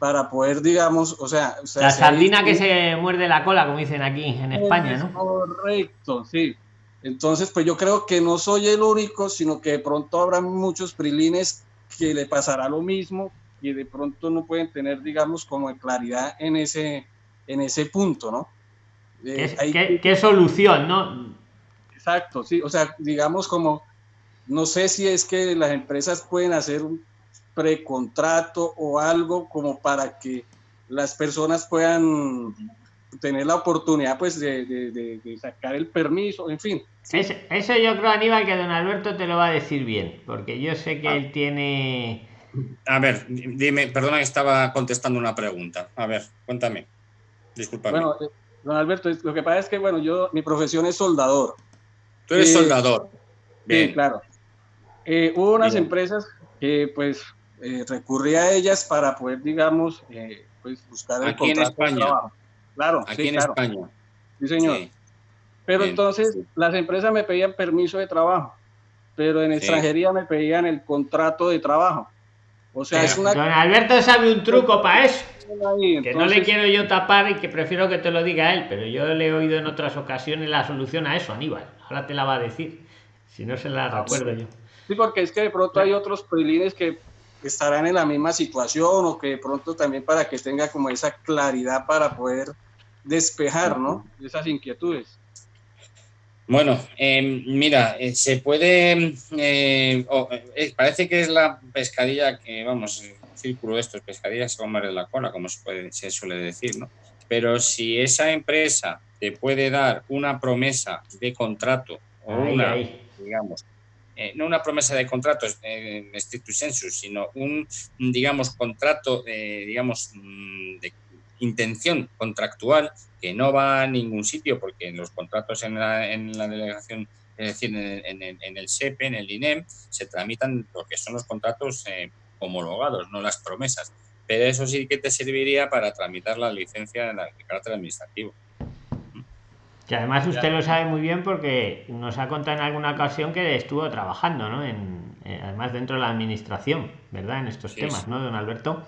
para poder, digamos, o sea... la sardina que se muerde la cola, como dicen aquí en España, ¿no? Correcto, sí. Entonces, pues yo creo que no soy el único, sino que de pronto habrá muchos prilines que le pasará lo mismo y de pronto no pueden tener, digamos, como claridad en ese, en ese punto, ¿no? Eh, ¿Qué, solución, no? Exacto, sí, o sea, digamos como, no sé si es que las empresas pueden hacer un precontrato o algo como para que las personas puedan tener la oportunidad pues de, de, sacar el permiso, en fin. Eso, yo creo, Aníbal, que don Alberto te lo va a decir bien, porque yo sé que ah. él tiene... A ver, dime, perdona que estaba contestando una pregunta. A ver, cuéntame. Disculpa. Bueno, eh, don Alberto, lo que pasa es que, bueno, yo, mi profesión es soldador. Tú eres eh, soldador. Sí, claro. Eh, hubo unas empresas que, pues, recurrí a ellas para poder, digamos, pues, buscar el Aquí en España. Claro, aquí en España. Sí, señor. Pero entonces las empresas me pedían permiso de trabajo, pero en extranjería me pedían el contrato de trabajo. O sea, es una... Don Alberto sabe un truco para eso. que no le quiero yo tapar y que prefiero que te lo diga él, pero yo le he oído en otras ocasiones la solución a eso, Aníbal. Ahora te la va a decir, si no se la ah, recuerdo yo. Sí, porque es que de pronto hay otros prilines que estarán en la misma situación o que de pronto también para que tenga como esa claridad para poder despejar, ¿no? Esas inquietudes. Bueno, em, mira, eh, se puede, eh, eh, parece que es la pescadilla que, vamos, el círculo de estos, pescadilla se comer en la cola, como se, puede, se suele decir, ¿no? Pero si esa empresa te puede dar una promesa de contrato o una, digamos, no una promesa de contrato en stricto sensu, sino un, digamos, contrato, digamos, mm, de intención contractual que no va a ningún sitio porque en los contratos en la, delegación, es decir, en, el SEPE, en el INEM, se tramitan lo que son los contratos eh, homologados, no las promesas. Pero eso sí que te serviría para tramitar la licencia de carácter administrativo. Que además usted lo sabe muy bien porque nos ha contado en alguna ocasión que estuvo trabajando, ¿no? En, eh, además dentro de la administración, ¿verdad? En estos temas, ¿no, don Alberto?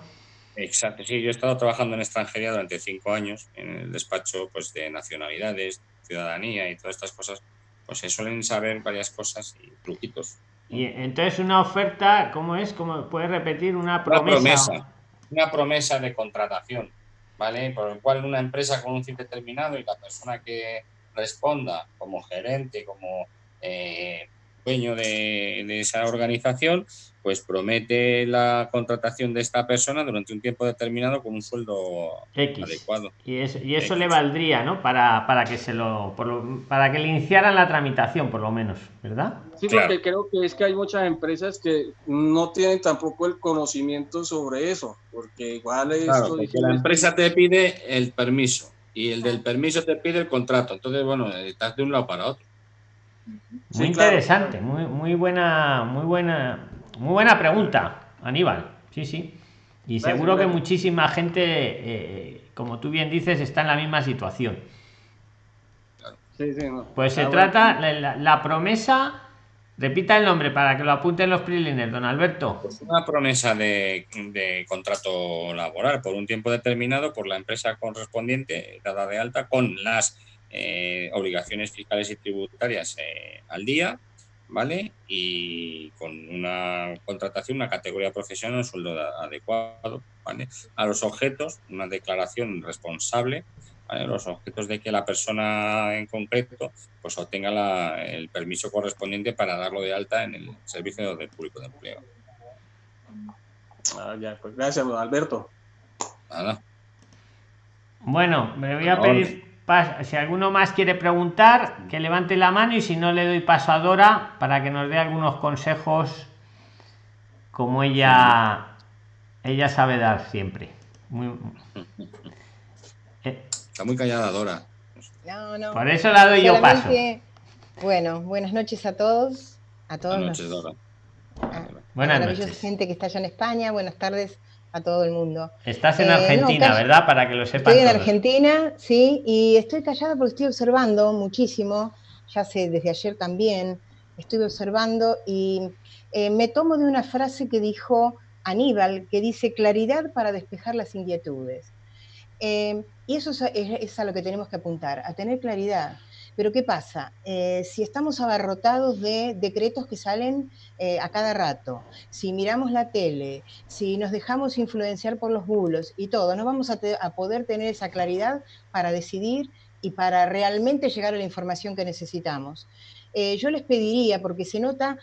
Exacto, sí, yo he estado trabajando en extranjería durante cinco años en el despacho pues, de nacionalidades, ciudadanía y todas estas cosas, pues se suelen saber varias cosas y truquitos. Y entonces una oferta, ¿cómo es? ¿Cómo puedes repetir una promesa? Una promesa, una promesa de contratación, ¿vale? Por el cual una empresa con un fin determinado y la persona que responda como gerente, como eh, dueño de, de, esa organización, pues promete la contratación de esta persona durante un tiempo determinado con un sueldo adecuado. Y, y eso le valdría, ¿no? Para, para que se lo, para que le iniciaran la tramitación, por lo menos, ¿verdad? Sí, porque creo que es que hay muchas empresas que no tienen tampoco el conocimiento sobre eso, porque igual es... Claro, la empresa te pide el permiso y el del permiso te pide el contrato. Entonces, bueno, estás de un lado para otro. Muy interesante, muy, muy buena, muy buena muy buena pregunta, Aníbal. Sí, sí. Y seguro que muchísima gente, eh, como tú bien dices, está en la misma situación. Pues se trata, la, promesa, repita el nombre para que lo apunten los prilines, don Alberto. Pues una promesa de, contrato laboral por un tiempo determinado por la empresa correspondiente dada de alta con las eh, obligaciones fiscales y tributarias eh, al día ¿vale? Y con una contratación, una categoría profesional, un sueldo adecuado, ¿vale? A los objetos, una declaración responsable, ¿vale? Los objetos de que la persona en concreto pues obtenga el permiso correspondiente para darlo de alta en el servicio del público de empleo. Ah, pues gracias, Alberto. Nada. Bueno, me voy a pedir si alguno más quiere preguntar, que levante la mano y si no le doy paso a Dora para que nos dé algunos consejos como ella ella sabe dar siempre. Está muy callada Dora. Por eso la doy yo paso. Bueno, buenas noches a todos. A todos buenas noches, Dora. buenas noches. gente que está allá en España. Buenas tardes a todo el mundo. Estás en eh, Argentina, ¿verdad? Para que lo sepan. Estoy en Argentina, sí, y estoy callada porque estoy observando muchísimo, ya sé, desde ayer también, estoy observando y eh, me tomo de una frase que dijo Aníbal, que dice claridad para despejar las inquietudes. Eh, y eso es, a lo que tenemos que apuntar, a tener claridad. Pero ¿qué pasa? Eh, si estamos abarrotados de decretos que salen eh, a cada rato, si miramos la tele, si nos dejamos influenciar por los bulos y todo, no vamos a, poder tener esa claridad para decidir y para realmente llegar a la información que necesitamos. Eh, yo les pediría, porque se nota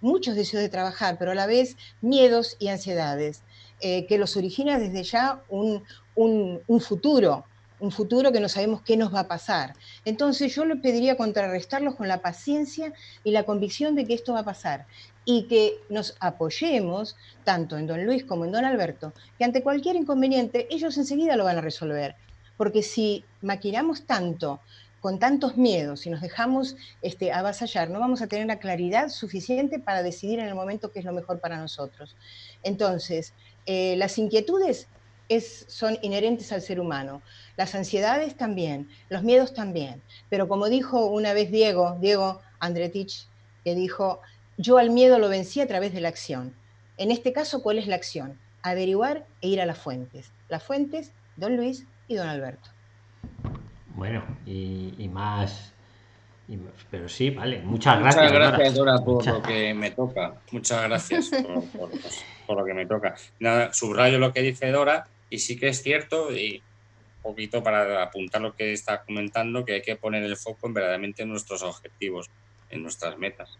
muchos deseos de trabajar, pero a la vez miedos y ansiedades, que los origina desde ya un, un futuro un futuro que no sabemos qué nos va a pasar. Entonces yo le pediría contrarrestarlos con la paciencia y la convicción de que esto va a pasar y que nos apoyemos tanto en don Luis como en don Alberto, que ante cualquier inconveniente ellos enseguida lo van a resolver. Porque si maquinamos tanto, con tantos miedos, si nos dejamos este, avasallar, no vamos a tener la claridad suficiente para decidir en el momento qué es lo mejor para nosotros. Entonces, eh, las inquietudes es, son inherentes al ser humano. Las ansiedades también, los miedos también. Pero como dijo una vez Diego, Diego Andretich, que dijo, yo al miedo lo vencí a través de la acción. En este caso, ¿cuál es la acción? Averiguar e ir a las fuentes. Las fuentes, don Luis y don Alberto. Bueno, y, más... pero sí, vale. Muchas gracias. Muchas gracias, Dora, por lo que me toca. Muchas gracias por, lo que me toca. Nada, subrayo lo que dice Dora y sí que es cierto, y un poquito para apuntar lo que está comentando, que hay que poner el foco en verdaderamente en nuestros objetivos, en nuestras metas.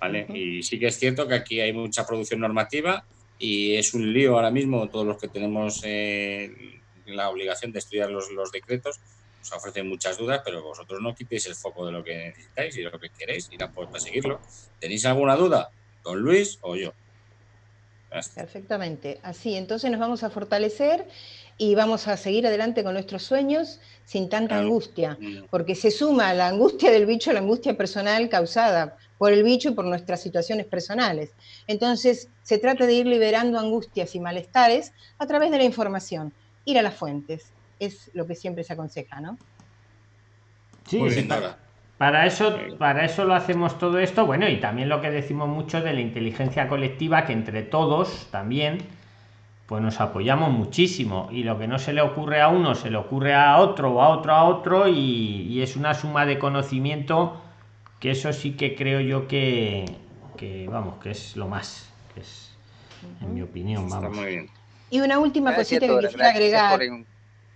¿Vale? Y sí que es cierto que aquí hay mucha producción normativa y es un lío ahora mismo todos los que tenemos eh, la obligación de estudiar los, los decretos os ofrecen muchas dudas, pero vosotros no quitéis el foco de lo que necesitáis y de lo que queréis y para seguirlo. ¿Tenéis alguna duda? Don Luis o yo. Perfectamente. Así, entonces nos vamos a fortalecer y vamos a seguir adelante con nuestros sueños sin tanta angustia, porque se suma la angustia del bicho a la angustia personal causada por el bicho y por nuestras situaciones personales. Entonces, se trata de ir liberando angustias y malestares a través de la información, ir a las fuentes. Es lo que siempre se aconseja, ¿no? Sí, para eso, para eso lo hacemos todo esto, bueno, y también lo que decimos mucho de la inteligencia colectiva, que entre todos también, pues nos apoyamos muchísimo. Y lo que no se le ocurre a uno, se le ocurre a otro, o a otro, a otro, y, es una suma de conocimiento que eso sí que creo yo que, vamos, que es lo más, que es, en mi opinión, vamos. Y una última cosita que quisiera agregar.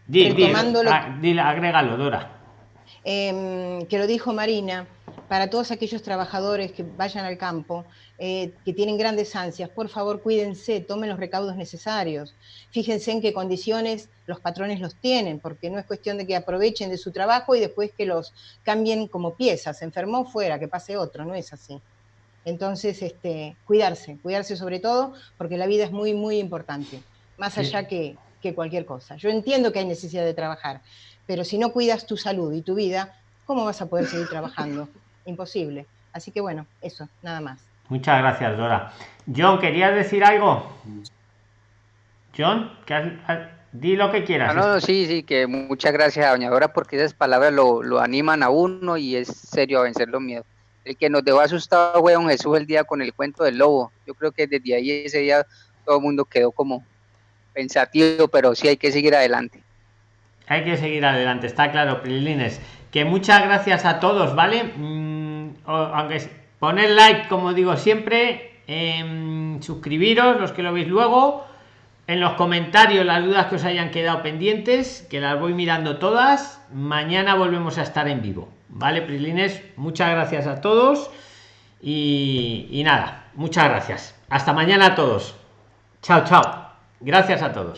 Dile, agrégalo, Dora. Em, que lo dijo Marina, para todos aquellos trabajadores que vayan al campo, eh, que tienen grandes ansias, por favor cuídense, tomen los recaudos necesarios, fíjense en qué condiciones los patrones los tienen, porque no es cuestión de que aprovechen de su trabajo y después que los cambien como piezas, se enfermó fuera, que pase otro, no es así. Entonces, este, cuidarse, cuidarse sobre todo, porque la vida es muy, muy importante, más allá que, que cualquier cosa. Yo entiendo que hay necesidad de trabajar, pero si no cuidas tu salud y tu vida, ¿cómo vas a poder seguir trabajando? Imposible. Así que bueno, eso, nada más. Muchas gracias, Dora. John, ¿querías decir algo? John, di lo que quieras. No, no, sí, sí, que muchas gracias a Doña Dora porque esas palabras lo, animan a uno y es serio a vencer los miedos. El que nos dejó asustado fue don Jesús el día con el cuento del lobo. Yo creo que desde ahí ese día todo el mundo quedó como pensativo, pero sí hay que seguir adelante hay que seguir adelante, está claro, Prilines. Que muchas gracias a todos, ¿vale? Mm, aunque poner like, como digo siempre, em, suscribiros, los que lo veis luego, en los comentarios las dudas que os hayan quedado pendientes, que las voy mirando todas. Mañana volvemos a estar en vivo, ¿vale, Prilines? Muchas gracias a todos y, y nada, muchas gracias. Hasta mañana a todos. Chao, chao. Gracias a todos.